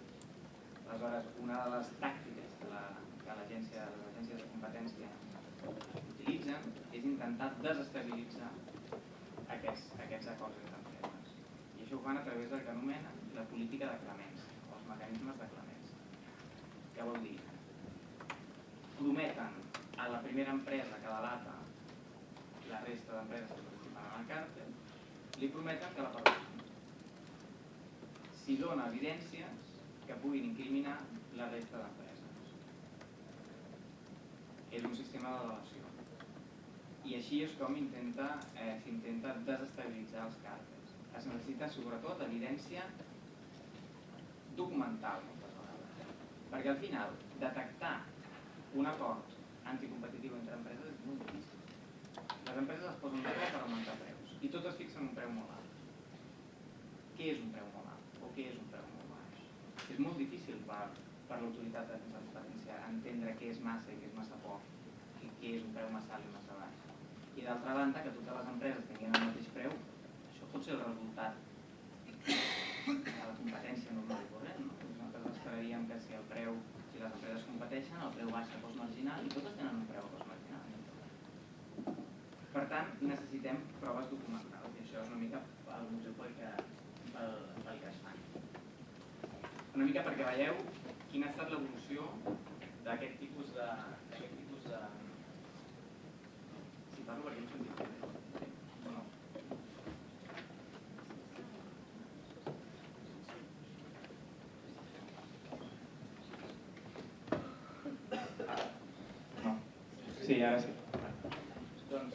Aleshores, una de les tàctiques que l'agència la, agències de competència utilitzen és intentar desestabilitzar aquests, aquests acords entre empreses. I això ho fan a través del que anomenen la política de clemència, o els mecanismes de clemència. Què vol dir? Prometen a la primera empresa que delata la resta d'empreses que participen en el càrtel, li prometen que la perdran. Si dona evidències que puguin incriminar la resta d'empreses. És un sistema de delació. I així és com s'intenta eh, s'intenta desestabilitzar els càrtels. Es necessita sobretot evidència documental, moltes vegades. Perquè al final, detectar un acord anticompetitiu entre empreses és molt difícil les empreses es posen d'acord per augmentar preus i totes fixen un preu molt alt. Què és un preu molt alt o què és un preu molt baix? És molt difícil per, per l'autoritat de entendre què és massa i què és massa poc què és un preu massa alt i massa baix. I d'altra banda, que totes les empreses tinguin el mateix preu, això pot ser el resultat de la competència normal i corrent. No? Nosaltres esperaríem que si el preu, si les empreses competeixen, el preu baixa a cost marginal i totes tenen un preu a marginal. Per tant, necessitem proves documentals i això és una mica el motiu pel que, pel, pel que es fan. Una mica perquè veieu quina ha estat l'evolució d'aquest tipus de... tipus de... Si parlo perquè em. O no? No. Sí, ara sí. Doncs,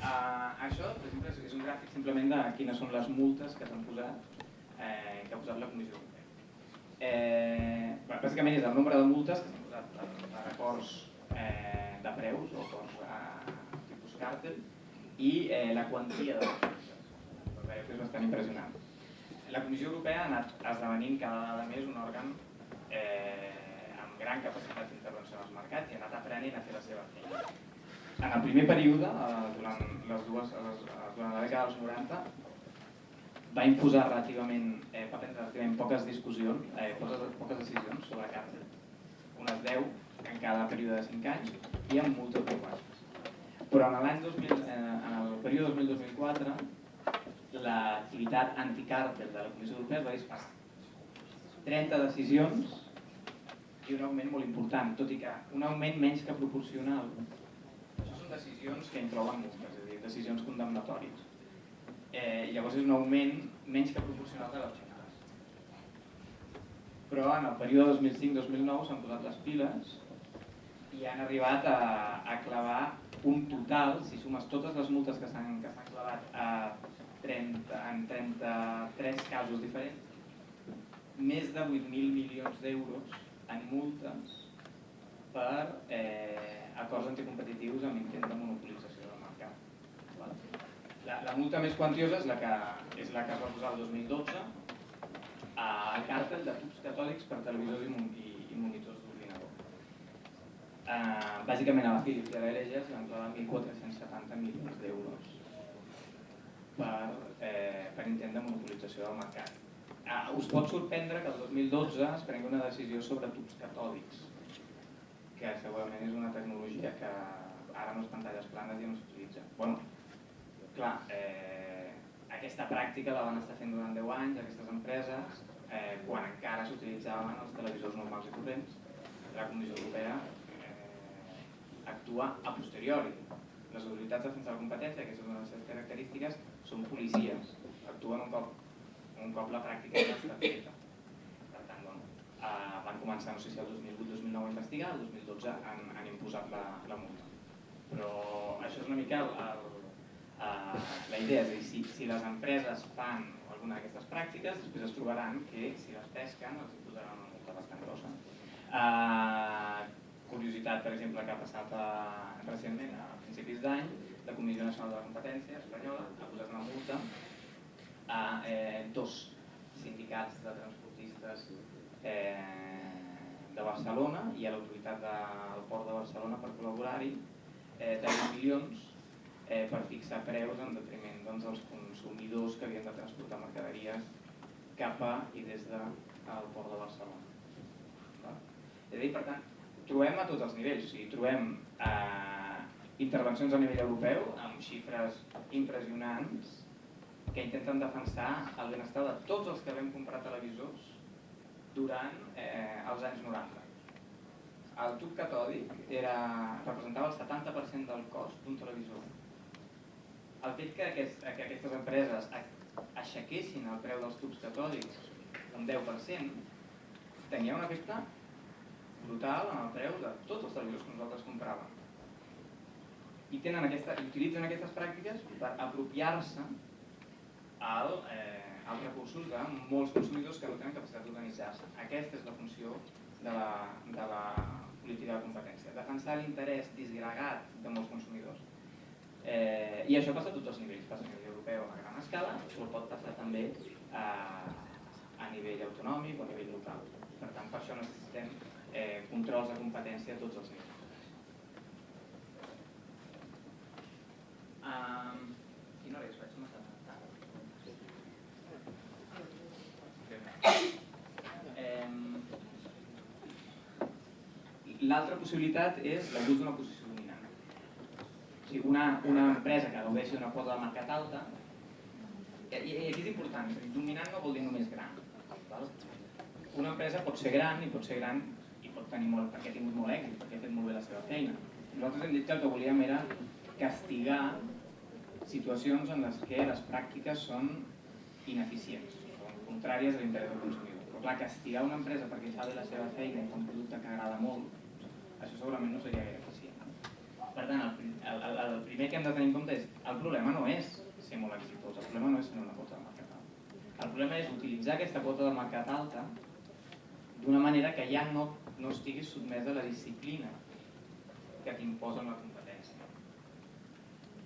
uh, això, per exemple, és un gràfic simplement de quines són les multes que s'han posat, eh, que ha posat la Comissió Europea. Eh, bàsicament és el nombre de multes que s'han per, per acords eh, de preus o acords eh, tipus càrtel i eh, la quantia de les que és bastant impressionant. La Comissió Europea ha anat esdevenint cada vegada més un òrgan eh, amb gran capacitat d'intervenció en els mercats i ha anat aprenent a fer la seva feina. En el primer període, eh, durant, les dues, les, durant la dècada dels 90, va imposar relativament, eh, va prendre relativament poques discussions, eh, poques, poques decisions sobre càrcel, unes 10 en cada període de 5 anys i amb multes globals. Però en l'any 2000, eh, en el període 2000-2004, l'activitat anticàrtel de la Comissió Europea va disparar. 30 decisions i un augment molt important, tot i que un augment menys que proporcional. Això són decisions que inclouen multes, és a dir, decisions condemnatòries eh, llavors és un augment menys que proporcional de xifres. Però en el període 2005-2009 s'han posat les piles i han arribat a, a clavar un total, si sumes totes les multes que s'han clavat a 30, en 33 casos diferents, més de 8.000 milions d'euros en multes per eh, acords anticompetitius amb intent de monopolització del mercat. La, la multa més quantiosa és la que, és la que es va posar el 2012 al càrtel de tubs catòlics per televisors i, i, monitors d'ordinador. Uh, bàsicament a la Philips i a la s'hi van clavar 1.470 milions d'euros per, eh, per intent de monopolització del mercat. Uh, us pot sorprendre que el 2012 es prengui una decisió sobre tubs catòlics, que segurament és una tecnologia que ara amb les pantalles planes ja no s'utilitza. Bueno, clar, eh, aquesta pràctica la van estar fent durant 10 anys aquestes empreses, eh, quan encara s'utilitzaven els televisors normals i corrents, la Comissió Europea eh, actua a posteriori. Les autoritats de defensa de competència, que és una de les seves característiques, són policies, actuen un cop, un cop la pràctica ja està feta. Per tant, bueno, eh, van començar, no sé si el 2008-2009 a investigar, el 2012 han, han imposat la, la multa. Però això és una mica el, el, Uh, la idea és dir, si, si les empreses fan alguna d'aquestes pràctiques, després es trobaran que si les pesquen els posaran una multa bastant grossa. Uh, curiositat, per exemple, que ha passat uh, recentment, a principis d'any, la Comissió Nacional de la Competència espanyola ha posat una multa a eh, dos sindicats de transportistes eh, de Barcelona i a l'autoritat del Port de Barcelona per col·laborar-hi eh, de milions eh, per fixar preus en detriment doncs, dels consumidors que havien de transportar mercaderies cap a i des del de, port de Barcelona. Va? És a dir, per tant, trobem a tots els nivells, o sigui, trobem eh, intervencions a nivell europeu amb xifres impressionants que intenten defensar el benestar de tots els que vam comprar televisors durant eh, els anys 90. El tub catòdic era, representava el 70% del cost d'un televisor el fet que, aquest, que aquestes empreses aixequessin el preu dels tubs catòlics un 10% tenia un efecte brutal en el preu de tots els televisors que nosaltres compràvem. I tenen aquesta, utilitzen aquestes pràctiques per apropiar-se al, eh, als recursos de molts consumidors que no tenen capacitat d'organitzar-se. Aquesta és la funció de la, de la política de competència, defensar l'interès disgregat de molts consumidors Eh, I això passa a tots els nivells, passa a nivell europeu a gran escala, però pot passar també a, a nivell autonòmic o a nivell local. Per tant, per això necessitem eh, controls de competència a tots els nivells. Um, quina hora és? Vaig massa tard. L'altra possibilitat és l'abús d'una posició sigui, una, una empresa que gaudeixi d'una quota de mercat alta, i, i aquí és important, dominant no vol dir només gran. Val? Una empresa pot ser gran i pot ser gran i pot tenir molt, perquè ha tingut molt èxit, perquè ha fet molt bé la seva feina. Nosaltres hem dit que el que volíem era castigar situacions en les que les pràctiques són ineficients, contràries a l'interès del consumidor. Però clar, castigar una empresa perquè fa bé la seva feina i fa un producte que agrada molt, això segurament no seria gaire per tant, el, el, el primer que hem de tenir en compte és el problema no és ser molt exitós, el problema no és ser una quota de mercat alta. El problema és utilitzar aquesta quota de mercat alta d'una manera que ja no, no estiguis sotmès a la disciplina que t'imposa la competència.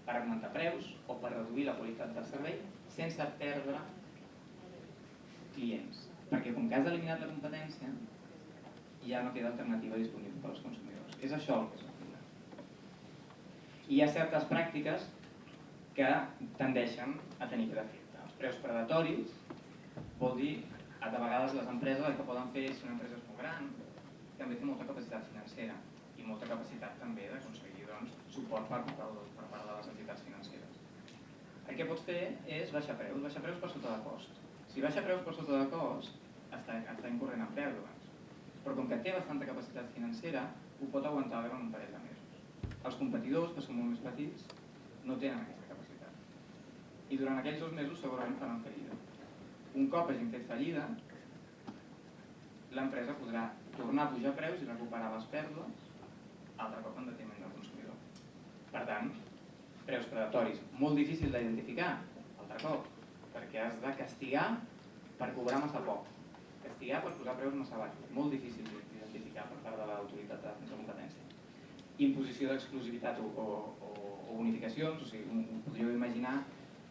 Per augmentar preus o per reduir la qualitat del servei sense perdre clients. Perquè com que has eliminat la competència, ja no queda alternativa disponible per als consumidors. És això el que és hi ha certes pràctiques que tendeixen a tenir aquest efecte. Els preus predatoris vol dir a de vegades les empreses el que poden fer si una empresa és molt gran també té molta capacitat financera i molta capacitat també d'aconseguir doncs, suport per, per, per part de les entitats financeres. El que pots fer és baixar preus, baixar preus per sota de cost. Si baixa preus per sota de cost, està, està incorrent en pèrdues. Però com que té bastanta capacitat financera, ho pot aguantar durant un parell de. Els competidors, que són molt més petits, no tenen aquesta capacitat. I durant aquells dos mesos segurament faran fallida. Un cop hagin fet fallida, l'empresa podrà tornar a pujar preus i recuperar les pèrdues altre cop en detriment del consumidor. Per tant, preus predatoris, molt difícil d'identificar, altre cop, perquè has de castigar per cobrar massa poc, castigar per posar preus massa baixos, molt difícil d'identificar per part de l'autoritat de defensa. Imposició d'exclusivitat o, o, o, unificacions, o sigui, un, podríeu imaginar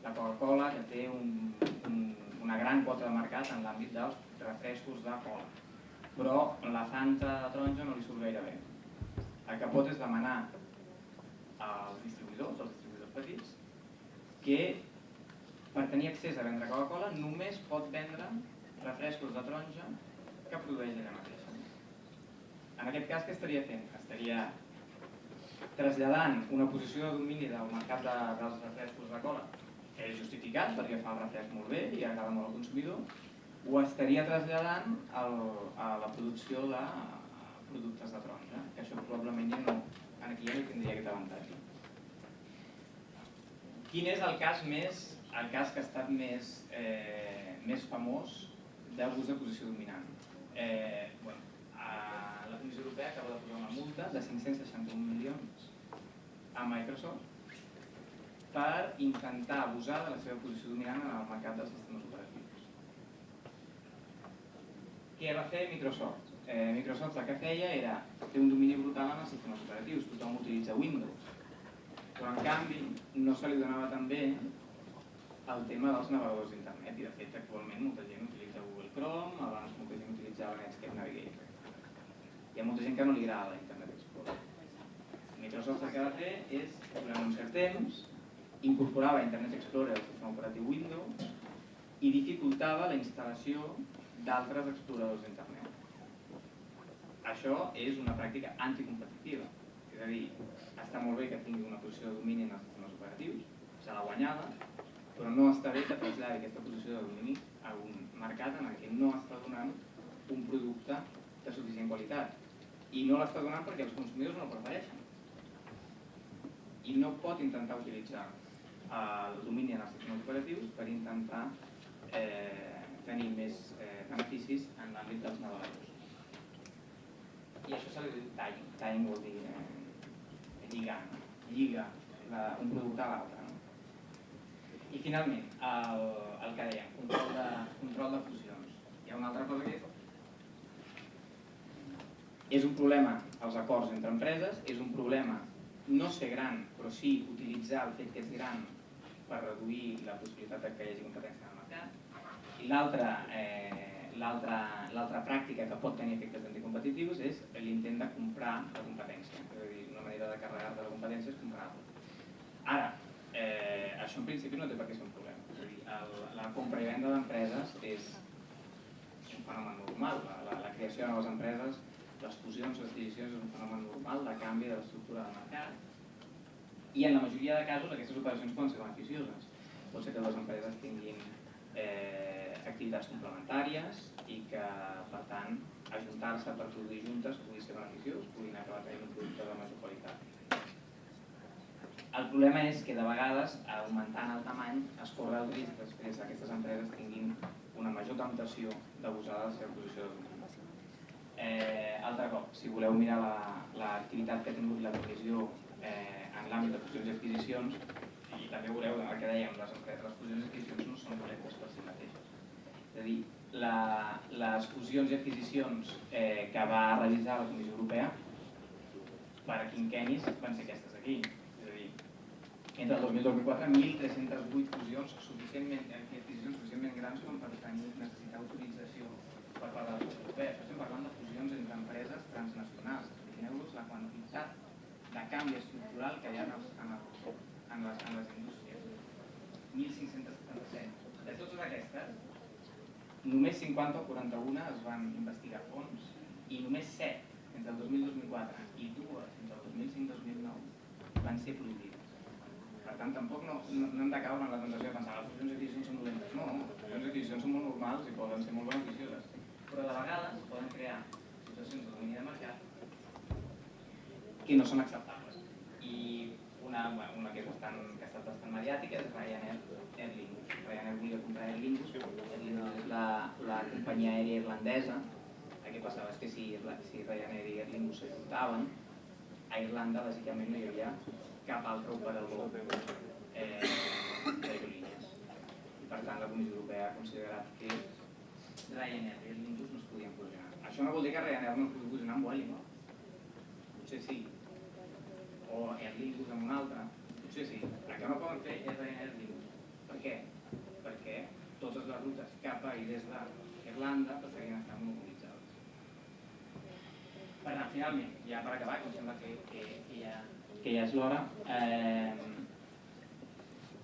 la Coca-Cola que té un, un, una gran quota de mercat en l'àmbit dels refrescos de cola, però la Fanta de taronja no li surt gaire bé. El que pot és demanar als distribuïdors, als distribuïdors petits, que per tenir accés a vendre Coca-Cola només pot vendre refrescos de taronja que produeix ella mateixa. En aquest cas, què estaria fent? Estaria traslladant una posició de domini del mercat de, dels refrescos de cola, que és justificat perquè fa el refresc molt bé i agrada molt al consumidor, o estaria traslladant el, a la producció de productes de taronja, que això probablement ja no, aquí ja no tindria aquest avantatge. Quin és el cas més el cas que ha estat més, eh, més famós d'abús de posició dominant. Eh, bueno, a la Comissió Europea acaba de posar una multa de 561 milions a Microsoft per intentar abusar de la seva posició dominant en el mercat dels sistemes operatius. Què va fer Microsoft? Eh, Microsoft el que feia era fer un domini brutal en els sistemes operatius, tothom utilitza Windows, però en canvi no se li donava tan bé el tema dels navegadors d'internet i de fet actualment molta gent utilitza Google Chrome, abans molta gent utilitzava Netscape Navigator. Hi ha molta gent que no li agrada l'Internet Explorer. Microsoft el que va fer és, durant un cert temps, incorporava Internet Explorer al sistema operatiu Windows i dificultava la instal·lació d'altres exploradors d'internet. Això és una pràctica anticompetitiva, és a dir, està molt bé que tingui una posició de domini en els sistemes operatius, s'ha de guanyar-la, però no està bé que traslladi aquesta posició de domini a un mercat en el que no està donant un producte de suficient qualitat. I no l'està donant perquè els consumidors no el prefereixen. I no pot intentar utilitzar el domini en els sistemes operatius per intentar eh, tenir més eh, beneficis en l'àmbit dels navegadors. I això se li diu tying. Tying vol dir eh, lligar, no? lliga la, un producte a l'altre. I finalment, el, el que dèiem, control de, control de fusions. Hi ha una altra cosa que és és un problema els acords entre empreses, és un problema no ser gran, però sí utilitzar el fet que és gran per reduir la possibilitat de que hi hagi competència en el mercat. I l'altra eh, pràctica que pot tenir efectes anticompetitius és l'intent de comprar la competència. És a dir, una manera de carregar-te la competència és comprar-la. Ara, eh, això en principi no té per què ser un problema. És a dir, el, la compra i venda d'empreses és un fenomen normal. La, la, la creació de noves empreses, les fusions, les adquisicions és un fenomen normal de canvi de l'estructura del mercat i en la majoria de casos aquestes operacions poden ser beneficioses. Pot ser que les empreses tinguin eh, activitats complementàries i que, per tant, ajuntar-se per produir juntes pugui ser beneficiós, puguin acabar tenint un producte de major qualitat. El problema és que de vegades, augmentant el tamany, es corre el risc després que aquestes empreses tinguin una major temptació d'abusar de la seva posició de dominació. Eh, altre cop, si voleu mirar l'activitat la, que ha tingut la comissió eh, en l'àmbit de fusions i adquisicions, i també veureu el que dèiem, les, les fusions i adquisicions no són dolentes per si mateixes. És a dir, la, les fusions i adquisicions eh, que va realitzar la Comissió Europea per quinquenis van ser aquestes aquí. És a dir, entre el 2000 i el 2004, 1.308 fusions suficientment, adquisicions suficientment grans com per tenir, necessitar autorització per part de la Comissió Europea. Això estem parlant de fusions transnacionals. Imagineu-vos la quantitat de canvi estructural que hi ha en, els, en, el, en, les, en les indústries. 1.577. De totes aquestes, només 50 o 41 es van investigar a fons i només 7 entre el 2000 i 2004 i dues entre el 2005-2009 van ser prohibides. Per tant, tampoc no, no, no hem de caure en la tentació de pensar les fusions i adquisicions són dolentes. No, les fusions i adquisicions són molt normals i poden ser molt beneficioses. Però de vegades poden crear de mercat que no són acceptables. I una, bueno, una que, és bastant, que ha estat bastant mediàtica és Ryanair Air Lingus. Ryanair volia comprar Air Lingus, Air Lingus és la, la companyia aèria irlandesa. El que passava és que si, si Ryanair i Air Lingus s'ajuntaven, a Irlanda bàsicament no hi havia cap altre operador eh, d'aerolínies. I per tant la Comissió Europea ha considerat que Ryanair i Air Lingus no es podien fusionar. Això no vol dir que Ryanair no pugui fusionar amb Vueling, no? Potser sí, o Air Lingus amb un altre, potser sí. El que no poden fer és Ryanair Lingus. Per què? Perquè totes les rutes cap a i des d'Irlanda passarien a estar monopolitzades. Per tant, finalment, ja per acabar, que em sembla que, que, que, ja, que ja és l'hora, eh,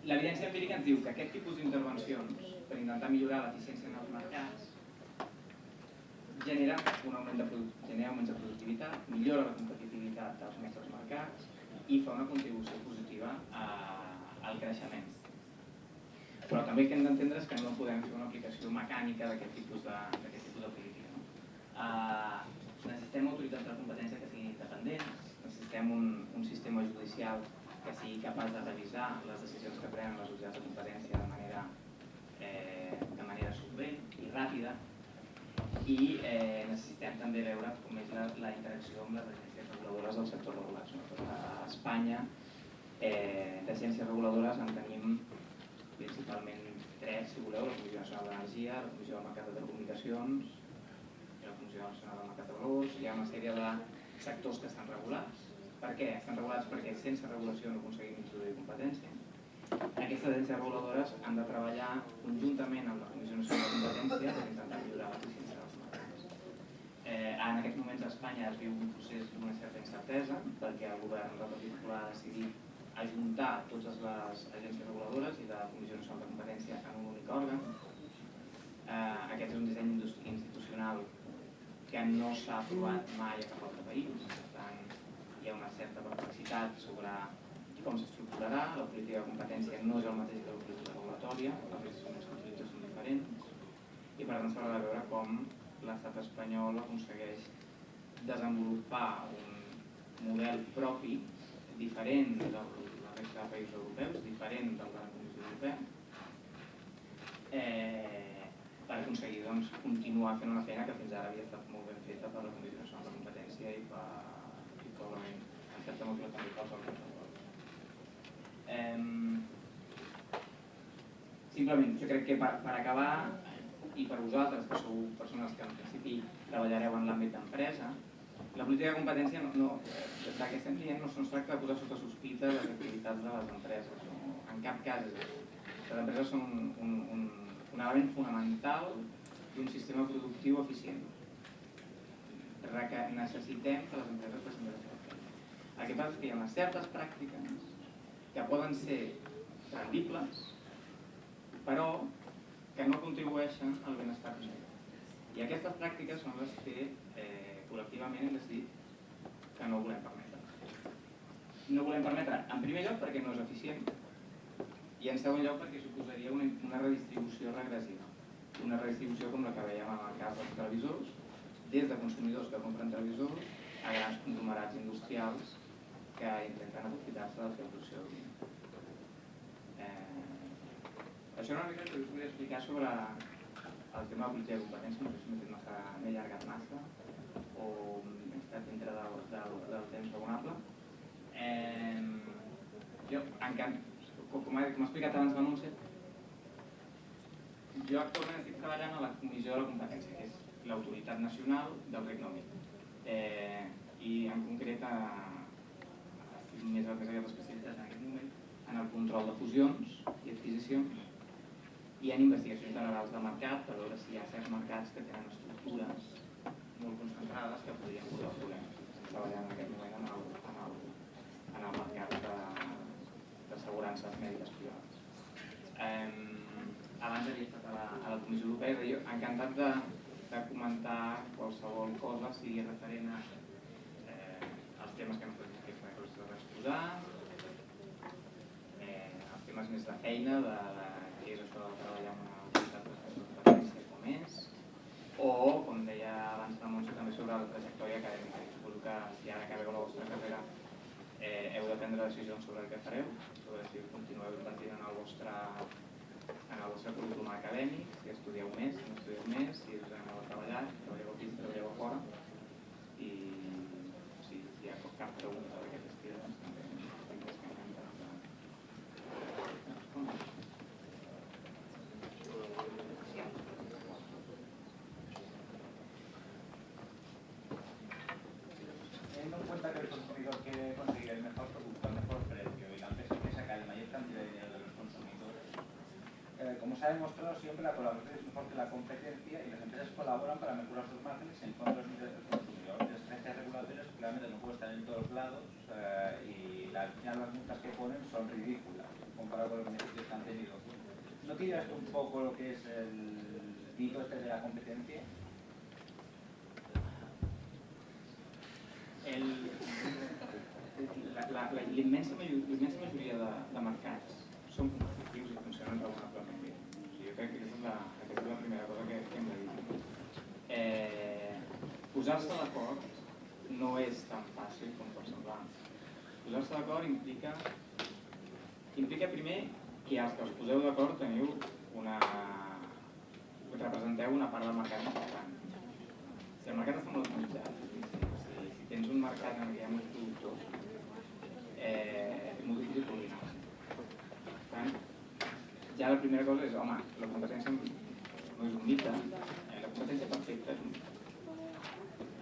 l'evidència empírica ens diu que aquest tipus d'intervencions per intentar millorar l'eficiència en els mercats genera un augment de, genera augments de productivitat, millora la competitivitat dels nostres mercats i fa una contribució positiva a, al creixement. Però també el que hem d'entendre és que no podem fer una aplicació mecànica d'aquest tipus de, tipus de política. No? Uh, necessitem autoritats de competència que siguin independents, necessitem un, un sistema judicial que sigui capaç de revisar les decisions que prenen les autoritats de competència de manera, eh, de manera solvent i ràpida i eh, necessitem també veure com és la, la interacció amb les agències reguladores del sector regulat. Sobretot a Espanya, eh, d'agències reguladores en tenim principalment tres, si voleu, la Comissió Nacional d'Energia, la Comissió del Mercat de Telecomunicacions la Comissió Nacional del Mercat de Valors. Hi ha una sèrie de sectors que estan regulats. Per què? Estan regulats perquè sense regulació no aconseguim introduir competència. Aquestes agències reguladores han de treballar conjuntament amb la Comissió Nacional de Competència per intentar millorar l'eficiència. Eh, en aquests moments a Espanya es viu un procés d'una certa incertesa perquè el govern del Partit Popular ha decidit ajuntar totes les agències reguladores i la Comissió Nacional de Competència en un únic òrgan. Eh, aquest és un disseny institucional que no s'ha aprovat mai a cap altre país. Per tant, hi ha una certa perplexitat sobre com s'estructurarà. La política de competència no és el mateix que la política regulatòria, els instruments són diferents i per tant s'haurà de veure com l'estat espanyol aconsegueix desenvolupar un model propi diferent de la resta de països europeus, diferent del de la Comissió Europea, eh, per aconseguir doncs, continuar fent una feina que fins ara havia estat molt ben feta per la Comissió Nacional de Competència i, per, i probablement en certa mesura també pel Parlament Europeu. Eh, simplement, jo crec que per, per acabar, i per vosaltres, que sou persones que en principi treballareu en l'àmbit d'empresa, la política de competència, no, no, del que estem dient no, es tracta de posar sota sospita les activitats de les empreses. No? En cap cas. Les empreses són un, un, un, element fonamental d'un sistema productiu eficient. Reca necessitem que les empreses facin feina. El que passa és que hi ha unes certes pràctiques que poden ser rendibles, però que no contribueixen al benestar social. I aquestes pràctiques són les que eh, col·lectivament hem decidit que no volem permetre. No volem permetre, en primer lloc, perquè no és eficient, i en segon lloc perquè suposaria una, una redistribució regressiva. Una redistribució com la que veiem en el cas dels televisors, des de consumidors que compren televisors a grans conglomerats industrials que intenten aprofitar-se de la producció d'audiència. Eh, això una mica que us volia explicar sobre el tema de de competència, no sé si m'he fet massa, m'he allargat massa o he estat dintre del, del, del temps raonable. Eh, jo, en canvi, com, com ha explicat abans la Montse, jo actualment estic treballant a la Comissió de la Competència, que és l'autoritat nacional del Regne Unit. Eh, I en concret estic més, més aviat especialitzat en aquest moment en el control de fusions i adquisicions i en investigacions generals de mercat per veure si hi ha certs mercats que tenen estructures molt concentrades que podrien posar problemes. Estem en aquest moment en el, en el, en el mercat d'assegurances mèdiques privades. Eh, abans havia estat a la, a la Comissió Europea i jo encantat de, de comentar qualsevol cosa sigui referent a eh, els temes que no podem que us exposar, eh, els temes més de feina, de, de què és això de treballar amb una de competència com és, o, com deia abans la Montse, també sobre la trajectòria acadèmica. Suposo que si ara acabeu la vostra carrera eh, heu de prendre decisions sobre el que fareu, sobre si continueu invertint en el vostre en el vostre currículum acadèmic, si estudieu més, si no estudieu més, si us aneu a treballar, si treballeu aquí, si treballeu a fora, i sí, si hi ha cap pregunta la colaboración es mejor que la competencia y las empresas colaboran para mejorar sus márgenes en contra de los intereses del consumidor. Las agencias regulatorias claramente no pueden estar en todos lados eh, y la- al las multas que ponen son ridículas comparado con los beneficios que han tenido. ¿No tiras un poco lo que es el mito este de la competencia? El- la- la- la- majoria de, de mercats són la, aquesta és la primera cosa que, que hem de dir. Eh, Posar-se d'acord no és tan fàcil com pot semblar. Posar-se d'acord implica, implica primer que els que us poseu d'acord teniu una... representeu una part del mercat important. Si el mercat està molt atomitzat, si, si, tens un mercat en què hi ha molts productors, eh, és molt difícil coordinar. Per tant, ja la primera cosa és, home, la competència no és un mite, la competència perfecta és un mite.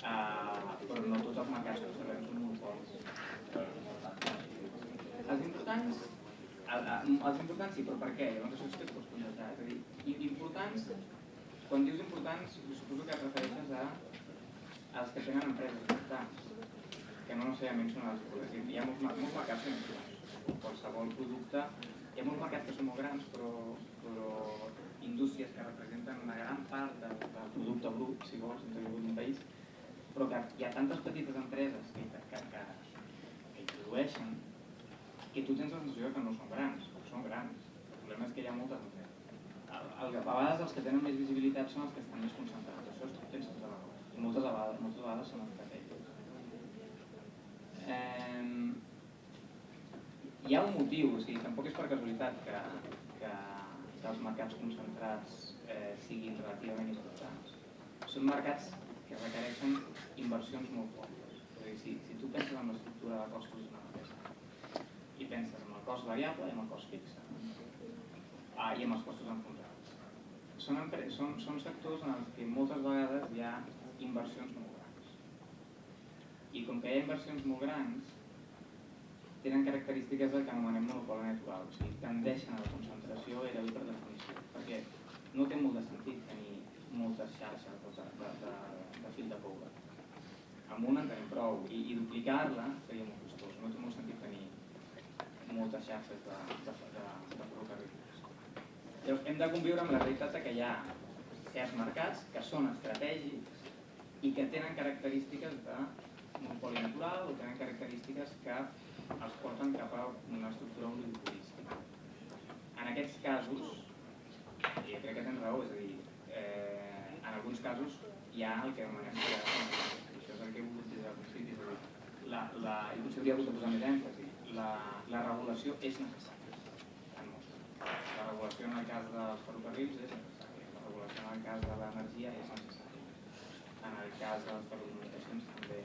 Uh, però no tots els mercats que observem són monopolis. Els importants, el, el, els importants sí, però per què? Llavors això és que et pots contestar. És a dir, importants, quan dius importants, suposo que et refereixes a els que tenen empreses importants, que no necessàriament són a dir, Hi ha molts, molts mercats que no qualsevol producte, hi ha molts mercats que són molt grans, però, però indústries que representen una gran part del, del producte brut, si vols, d'un país, però que hi ha tantes petites empreses que, que, que, que, que introdueixen que tu tens la sensació que no són grans, però són grans. El problema és que hi ha moltes empreses. El, el, a vegades els que tenen més visibilitat són els que estan més concentrats. Això és, tens tota la. I moltes vegades, moltes vegades són estratègics. Eh, hi ha un motiu, o sigui, tampoc és per casualitat que, que, que els mercats concentrats eh, siguin relativament importants. Són mercats que requereixen inversions molt fortes. A dir, si, si tu penses en l'estructura de costos d'una empresa i penses en el cost variable i en el cost fixe ah, i en els costos enfonsats. Són, són, són sectors en els que moltes vegades hi ha inversions molt grans. I com que hi ha inversions molt grans, tenen característiques del que anomenem monopoli natural, o sigui, tendeixen a la concentració i per definició, perquè no té molt de sentit tenir moltes xarxes de, de, de, de fil de coure. Amb una en tenim prou, i, i duplicar-la seria molt costós, no té molt sentit tenir moltes xarxes de, de, de, de ferrocarrils. Llavors, hem de conviure amb la realitat que hi ha certs mercats que són estratègics i que tenen característiques de monopoli natural o tenen característiques que els porten cap a una estructura oligopolística. En aquests casos, i jo crec que tens raó, és a dir, eh, en alguns casos hi ha el que anomenem creació. Això és el que he volgut dir al principi, la, la, i potser hauria hagut de posar més èmfasi, la, la regulació és necessària en molts casos. La regulació en el cas dels ferrocarrils és necessària, la regulació en el cas de l'energia és necessària, en el cas de les telecomunicacions també.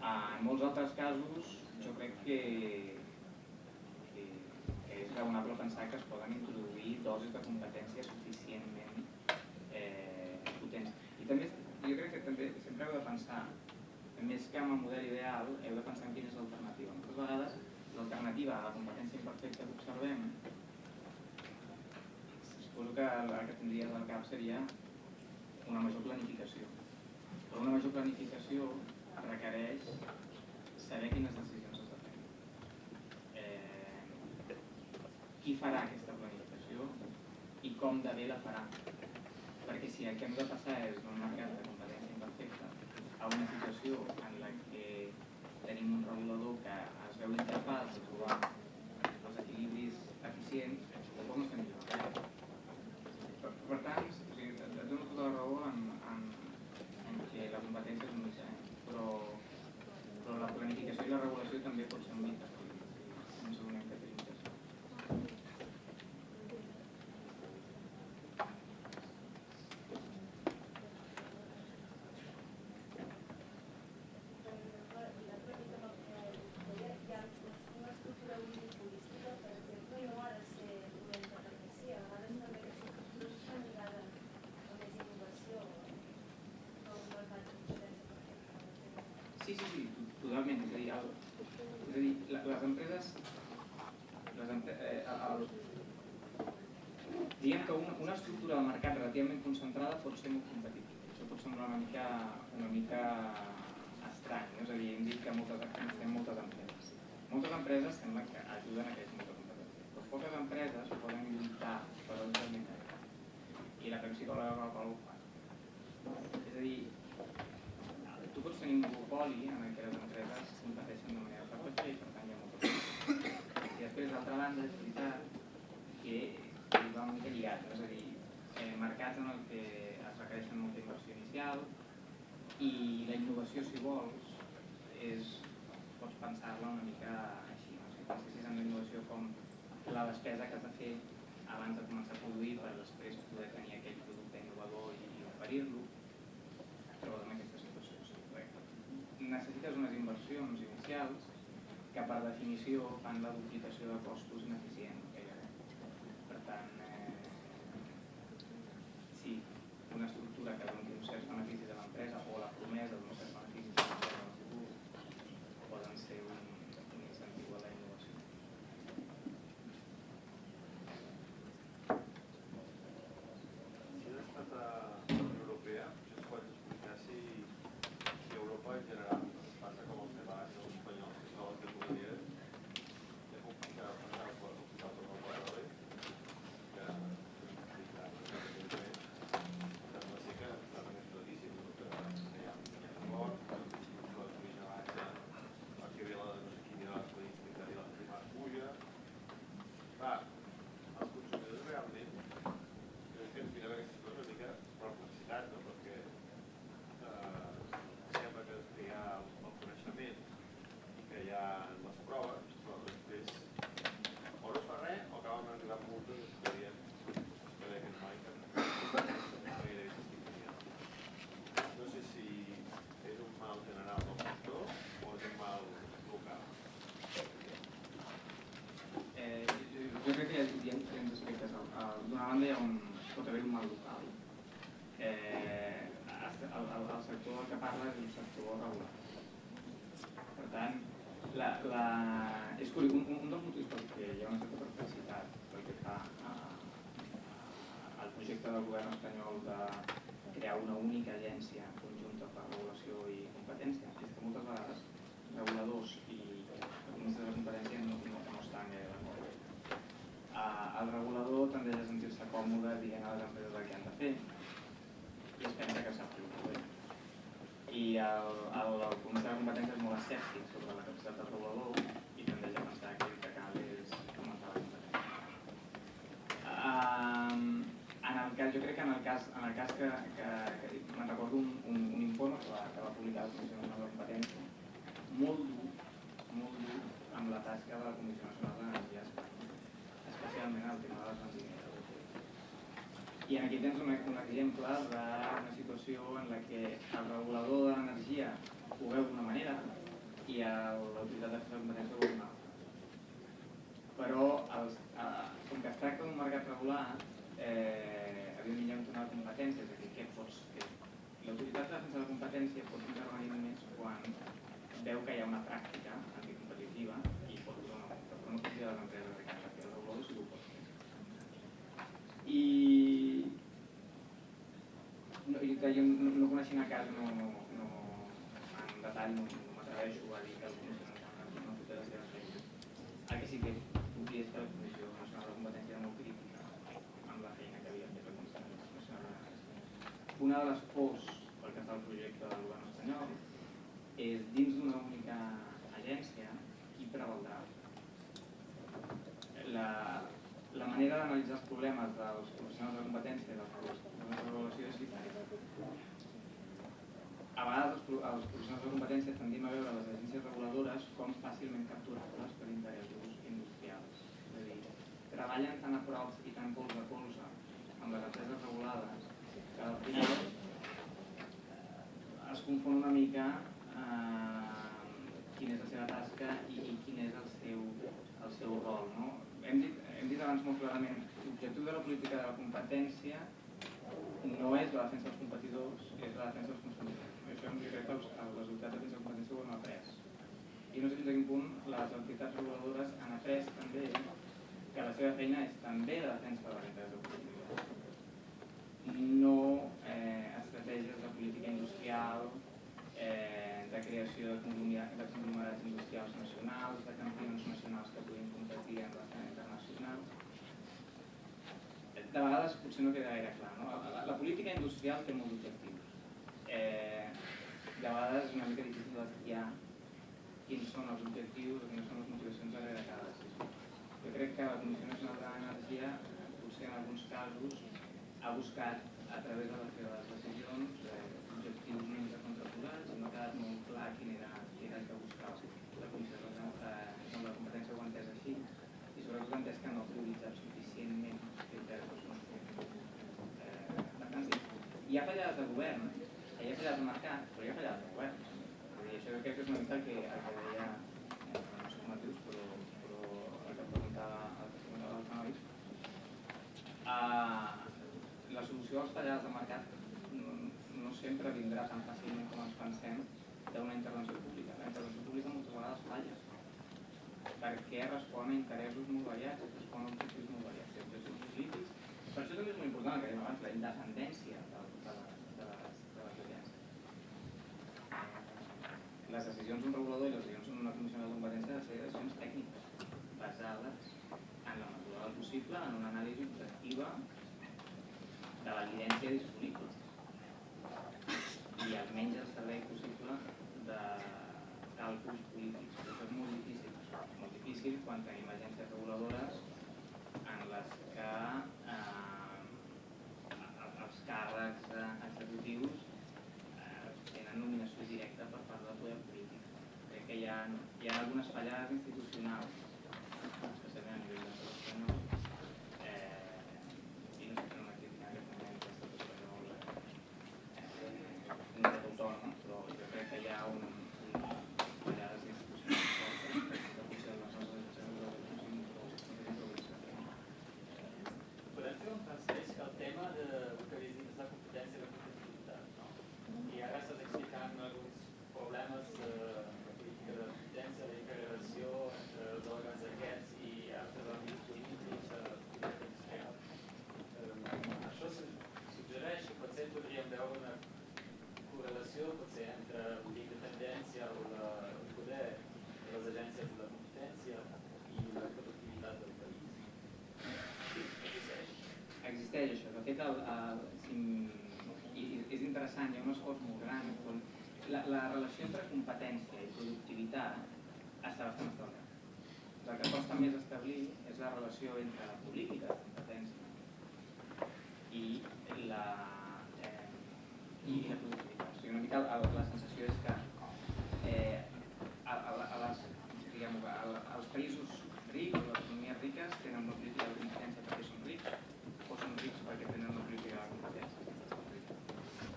Ah, en molts altres casos jo crec que, que, que és raonable pensar que es poden introduir dosis de competència suficientment eh, potents. I també, jo crec que també sempre heu de pensar, més que amb el model ideal, heu de pensar en quina és l'alternativa. Moltes vegades l'alternativa a la competència imperfecta que observem suposo que la que tindries al cap seria una major planificació. Però una major planificació requereix saber quines decisions qui farà aquesta planificació i com de bé la farà. Perquè si el que hem de passar és d'un mercat de competència imperfecta a una situació en la que tenim un regulador que es veu incapaç de trobar els equilibris eficients, tampoc no estem millorant. Per, per tant, o sigui, et dono tota la raó en, en, en que la competència és un mitjà, però, però la planificació i la regulació també pot ser un mitjà. Un segon que tenim que fer. Sí, sí, sí, totalment. És a dir, el, és a dir la, les empreses... Les empre, eh, el, diguem que una, una estructura de mercat relativament concentrada pot ser molt semblar una mica, una mica estrany, no? és a dir, hem dit que moltes, necessitem moltes empreses. Moltes empreses sembla que ajuden a que hi hagi molta competència, però poques empreses poden lluitar per un determinat i la Pepsi-Cola la Coca-Cola ho fan. És a dir, tu pots tenir un monopoli en el que les empreses competeixen de manera ferotge i per tant hi ha molta. I després, d'altra banda, és veritat que va una mica lligat, no? és a dir, mercats en el que es requereixen molta inversió inicial i la innovació, si vols, és, pots pensar-la una mica així, no? si pensessis en la innovació com la despesa que has de fer abans de començar a produir per després poder tenir aquell producte innovador i, i oferir-lo, trobes en aquesta situació. O perquè necessites unes inversions inicials que per definició fan la duplicació de costos ineficient. Gairebé. Per tant, eh, sí, una estructura que doni uns certs beneficis a l'empresa o la promesa d'uns certs beneficis a l'empresa en el futur poden ser un, un incentiu a la innovació. Si has estat a la Unió Europea, potser ens pots explicar si, si Europa en general ens passa com els catalans o els espanyols, que són les categories de complicar passar per complicar per el quadre, que complicar evidentment, sembla ser que està més claríssim, no? que que hi ha hi ha mort, que la vigilància, el que ve la no sé quina estadística i la prima puja. Clar, els consumidors realment crec que ens mirem aquestes coses una mica per publicitat, no? perquè eh, sembla que, que hi ha el coneixement i que hi ha les proves, però després o no es fa res o acaben arribant multes i que diem que deia aquest noi que no gairebé s'estic mirant. No sé si és un mal general del sector o és un mal local. Eh, jo jo crec que hi ha, hi ha aspectes. D'una banda hi ha un, pot haver un mal local. Eh, el, el, el sector del que parla és un sector regular. Per tant, la, la, és curiós, un, un dels motius pel que hi ha una certa perplexitat pel que fa al projecte del govern espanyol de crear una única agència conjunta per regulació i competència és que moltes vegades reguladors i ministres de competència no, no, no estan gaire d'acord. Uh, el regulador tendeix a sentir-se còmode dient a les empreses el que han de fer i es pensa que sap fer ho bé. I el, el, el comisari de competència és molt escèptic sobre la capacitat del regulador i tendeix a pensar que el que cal és augmentar la competència. Um, en el cas, jo crec que en el cas, en el cas que, que, que me'n recordo un, un, un informe que va, que va publicar la Comissió Nacional de Competència molt dur, molt dur amb la tasca de la Comissió Nacional a Espanya, especialment el tema de les benzineres. I aquí tens un, un exemple d'una situació en la que el regulador de l'energia ho veu d'una manera i el- l'autoritat de competència altra. Però els, eh, com que es tracta d'un mercat regular, eh, evidentment hi ha un tema de és a dir, què pots fer? L'autoritat de defensa de la competència pot intervenir només quan veu que hi ha una pràctica anticompetitiva i pot posar una multa, però no pot dir a les empreses de casa, que el regulador sí ho pot fer. I no, jo, no, no coneixent el cas, no, no, en detall no, que no que molt crítica feina que havia de. Una de les pors pel que fa al projecte del govern espanyol és dins d'una única agència qui prevaldrà. La, la manera d'analitzar els problemes dels professionals de competència i dels problemes de regulació és. A vegades els, els professionals de competència tendim a veure les agències reguladores com fàcilment capturables per interessos industrials. És a dir, treballen tan a prop i tan colze a colze amb les empreses regulades que al final eh, es confon una mica eh, quina és la seva tasca i, i quin és el seu, el seu rol. No? Hem, dit, hem dit abans molt clarament l'objectiu de la política de la competència no és la defensa dels competidors, és la defensa dels consumidors. Això jo crec que els, les autoritats de de la competència ho han après. I no sé fins a quin punt les entitats reguladores han après també que la seva feina és també la defensa de interessos del consumidor. No eh, estratègies de política industrial, eh, de creació de conglomerats, de industrials nacionals, de campions nacionals que puguin competir en l'escena internacional. De vegades potser no queda gaire clar. No? La, la política industrial té molts objectius. Eh, de vegades és una mica difícil estudiar quins són els objectius o quines són les motivacions decisió. Jo crec que la Comissió Nacional de l'Energia, potser en alguns casos, ha buscat a través de les seves decisions eh, objectius una mica contraposats i no ha quedat molt clar quin era, quin era el que buscava. La Comissió Nacional de la Competència ho ha entès així i sobretot ha entès que no ha prioritzat suficientment criteris eh, per tant, hi ha fallades de govern, hi ha fallades de mercat, però hi ha fallades de govern. Vull dir, això crec que és una mica el que, el que deia, no sé però, però el que preguntava el que preguntava el Canòis. Uh, la solució als fallades de mercat no, no sempre vindrà tan fàcilment com ens pensem d'una intervenció pública. La intervenció pública moltes vegades falla perquè respon a interessos molt variats, respon a objectius molt variats, objectius polítics. Per això també és molt important el que dèiem abans, la independència de, de, les, de, les, de les agències. Decisions d'un regulador i les decisions d'una comissió de competència de ser decisions tècniques, basades en la mesura del possible en una anàlisi objectiva de l'evidència disponible i almenys el servei possible de càlculs polítics. Però això és molt difícil, molt difícil quan tenim agències reguladores en les que eh, els càrrecs eh, executius eh, tenen nominació directa per part del poder polític. Crec que hi ha, hi ha algunes fallades institucionals, especialment a nivell de l'estat espanyol, eh, i no sé fer una crítica en aquest moment a l'estat espanyol eh, un dret autònom, però jo crec que hi ha un, un fallades institucionals fortes que potser les nostres agències Podem fer un transfeix que el tema de, que havies dit és la competència i la competitivitat, no? I ara estàs explicant alguns problemes de, de política de competència, la integració entre els òrgans aquests i altres àmbits polítics, de política industrial. Eh, això su- suggereix que potser podríem veure una correlació potser entre la independència o la, el poder de les agències de la competència i la productivitat del país. Existeix? El, el, si, i, és interessant, hi ha un esforç molt gran. La, la relació entre competència i productivitat està bastant establerta. El que costa més establir és la relació entre la política de competència i la, eh, i la productivitat. O sigui, una mica el, la sensació és que eh, a, a, a les, diguem a, als països rics, o les economies riques, tenen una política de competència perquè són rics o són rics perquè tenen una política de competència.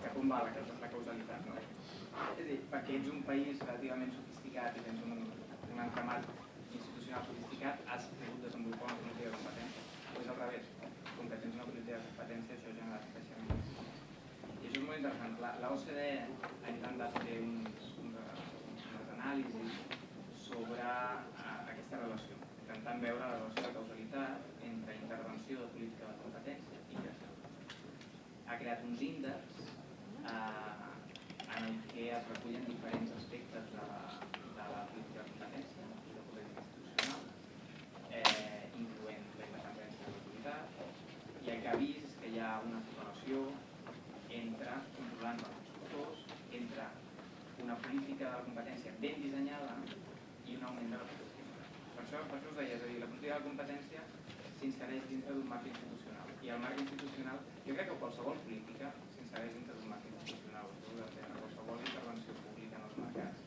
Que com va la, la causalitat, no? Perquè ets un país relativament sofisticat i tens un, un entramat institucional sofisticat, has pogut desenvolupar una política de competència. O és al revés, com que tens una política de competència, això genera creixement. I això és molt interessant. La, la OCDE ha intentat fer uns, uns, unes anàlisis anàlisi sobre eh, aquesta relació, intentant veure la relació de causalitat entre intervenció de política de competència i creixement. Ha creat uns índexs eh, en el que es recullen diferents aspectes de la, de la política de competència i de política institucional, eh, incloent la independència de l'autoritat, i el que ha vist és que hi ha una correlació entre controlant els instructors, entre una política de la competència ben dissenyada i un augment de la productivitat. Per això, per això us deia, és a dir, la política de la competència s'insereix dintre d'un marc institucional. I el marc institucional, jo crec que qualsevol política s'insereix dintre d'un marc institucional. Qualsevol intervenció pública en els mercats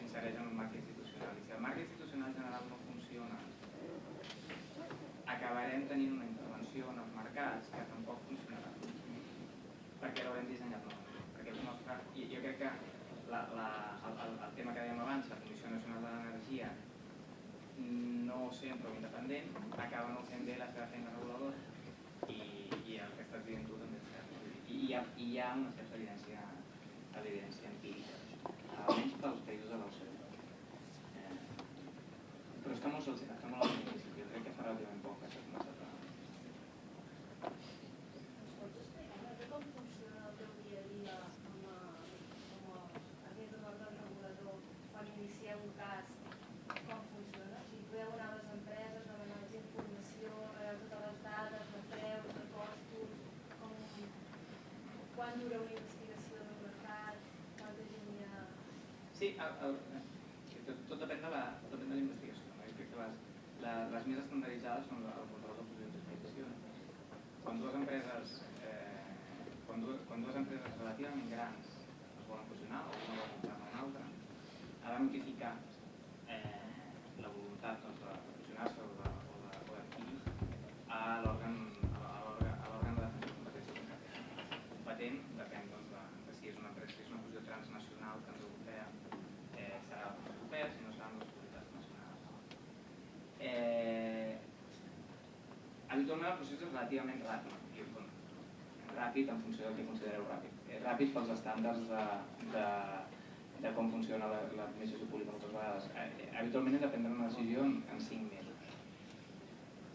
s'insereix en un marc institucional. I si el marc institucional general no funciona, acabarem tenint una intervenció en els mercats que tampoc funcionarà. Perquè l'haurem dissenyat malament. Perquè el nostre, i jo crec que la, la, el, el, el tema que dèiem abans, la Comissió Nacional de l'Energia, no sent prou independent, acaba no fent bé la seva feina reguladora i, i el que estàs dient tu també és cert. I hi ha, hi ha una certa evidència, evidència empírica, almenys pels països de l'OCDE. Eh, però està molt, sol- està molt al jo crec que fa relativament poc que s'ha començat a... Pots explicar-me com funciona el teu dia a dia com a, com a aquest òrgan regulador quan inicieu un cas? Com funciona? Si podeu anar a les empreses, demanar-los informació, rebeu totes les dades de preus, de costos, com, quan dura una investigació del mercat, quanta gent hi ha... Sí, tot, depèn de la, depèn de la investigació. Les, la, les més estandarditzades són el control de fusions d'explotacions. Quan dues empreses, eh, quan, dues, quan dues empreses relativament grans es volen fusionar o una vol comprar una altra, ha de és relativament ràpid, ràpid en funció del que considereu ràpid. Ràpid pels estàndards de, de, de com funciona la- l'administració pública moltes vegades. Eh, habitualment he de prendre una decisió en, en 5 mesos.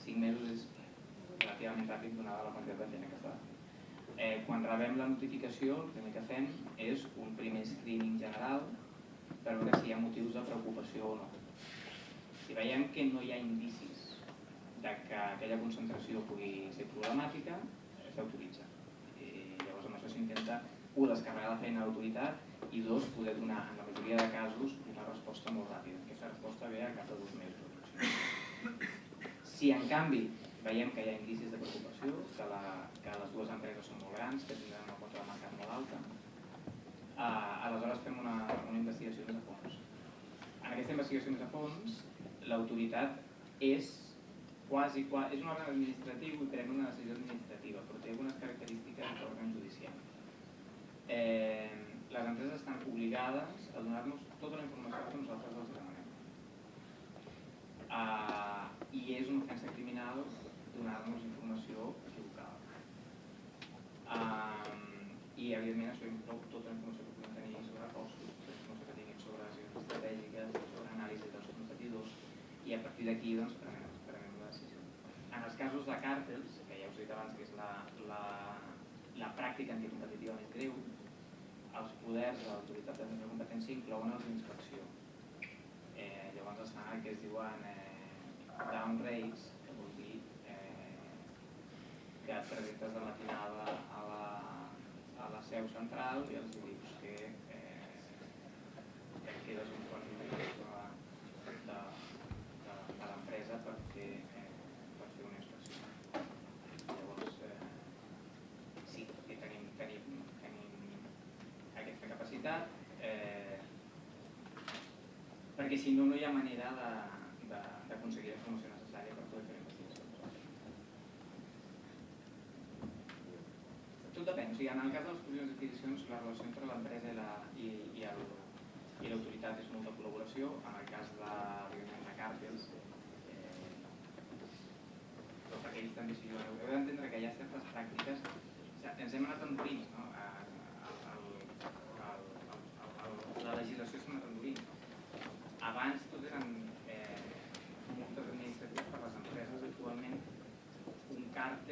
5 mesos és relativament ràpid donada la quantitat de gent que està. Eh, quan rebem la notificació, el primer que fem és un primer screening general per veure si hi ha motius de preocupació o no. Si veiem que no hi ha indicis de que aquella concentració pugui ser problemàtica, eh, s'autoritza. I llavors amb això s'intenta, un, descarregar la feina a l'autoritat i dos, poder donar, en la majoria de casos, una resposta molt ràpida. Aquesta resposta ve a cap de dos mesos. Si en canvi veiem que hi ha indicis de preocupació, que, la, que les dues empreses són molt grans, que tindran una quota de mercat molt alta, eh, aleshores fem una, una investigació més a fons. En aquesta investigació més a fons, l'autoritat és quasi, quasi, és un òrgan administratiu i pren una decisió administrativa, però té algunes característiques d'òrgan judicial. Eh, les empreses estan obligades a donar-nos tota la informació que nosaltres els demanem. Uh, I és una ofensa criminal donar-nos informació equivocada. Um, I evidentment això inclou tota la informació que podem tenir sobre costos, tota la informació que tinguin sobre decisions estratègiques, sobre anàlisi dels competidors, i a partir d'aquí doncs, prenem, els casos de càrtels, que ja us he dit abans que és la, la, la pràctica anticompetitiva més greu, els poders de l'autoritat de de competència inclouen els d'inspecció. Eh, llavors es fan el que es diuen eh, down que vol dir eh, que et presentes de matinada a la, a la seu central i els dius que eh, que quedes un quart d'inspecció de, de, de, de l'empresa per fer, eh, per fer una inspecció. Llavors, eh, sí, que tenim, tenim, tenim aquesta capacitat, eh, perquè si no, no hi ha manera d'aconseguir la informació necessària per poder fer investigació. Tot depèn, o sigui, en el cas de les fusions d'adquisicions, la relació entre l'empresa i la- i, i l'autoritat és molta col·laboració, en el cas de, de càrtels, eh, però perquè ells també s'hi juguen. Heu d'entendre que hi ha certes pràctiques, o sigui, ens hem anat endurint, no? A, a, a, a, a, a, a, la legislació s'ha anat endurint. abans tot eren eh, multes administratives per les empreses, actualment un càrtel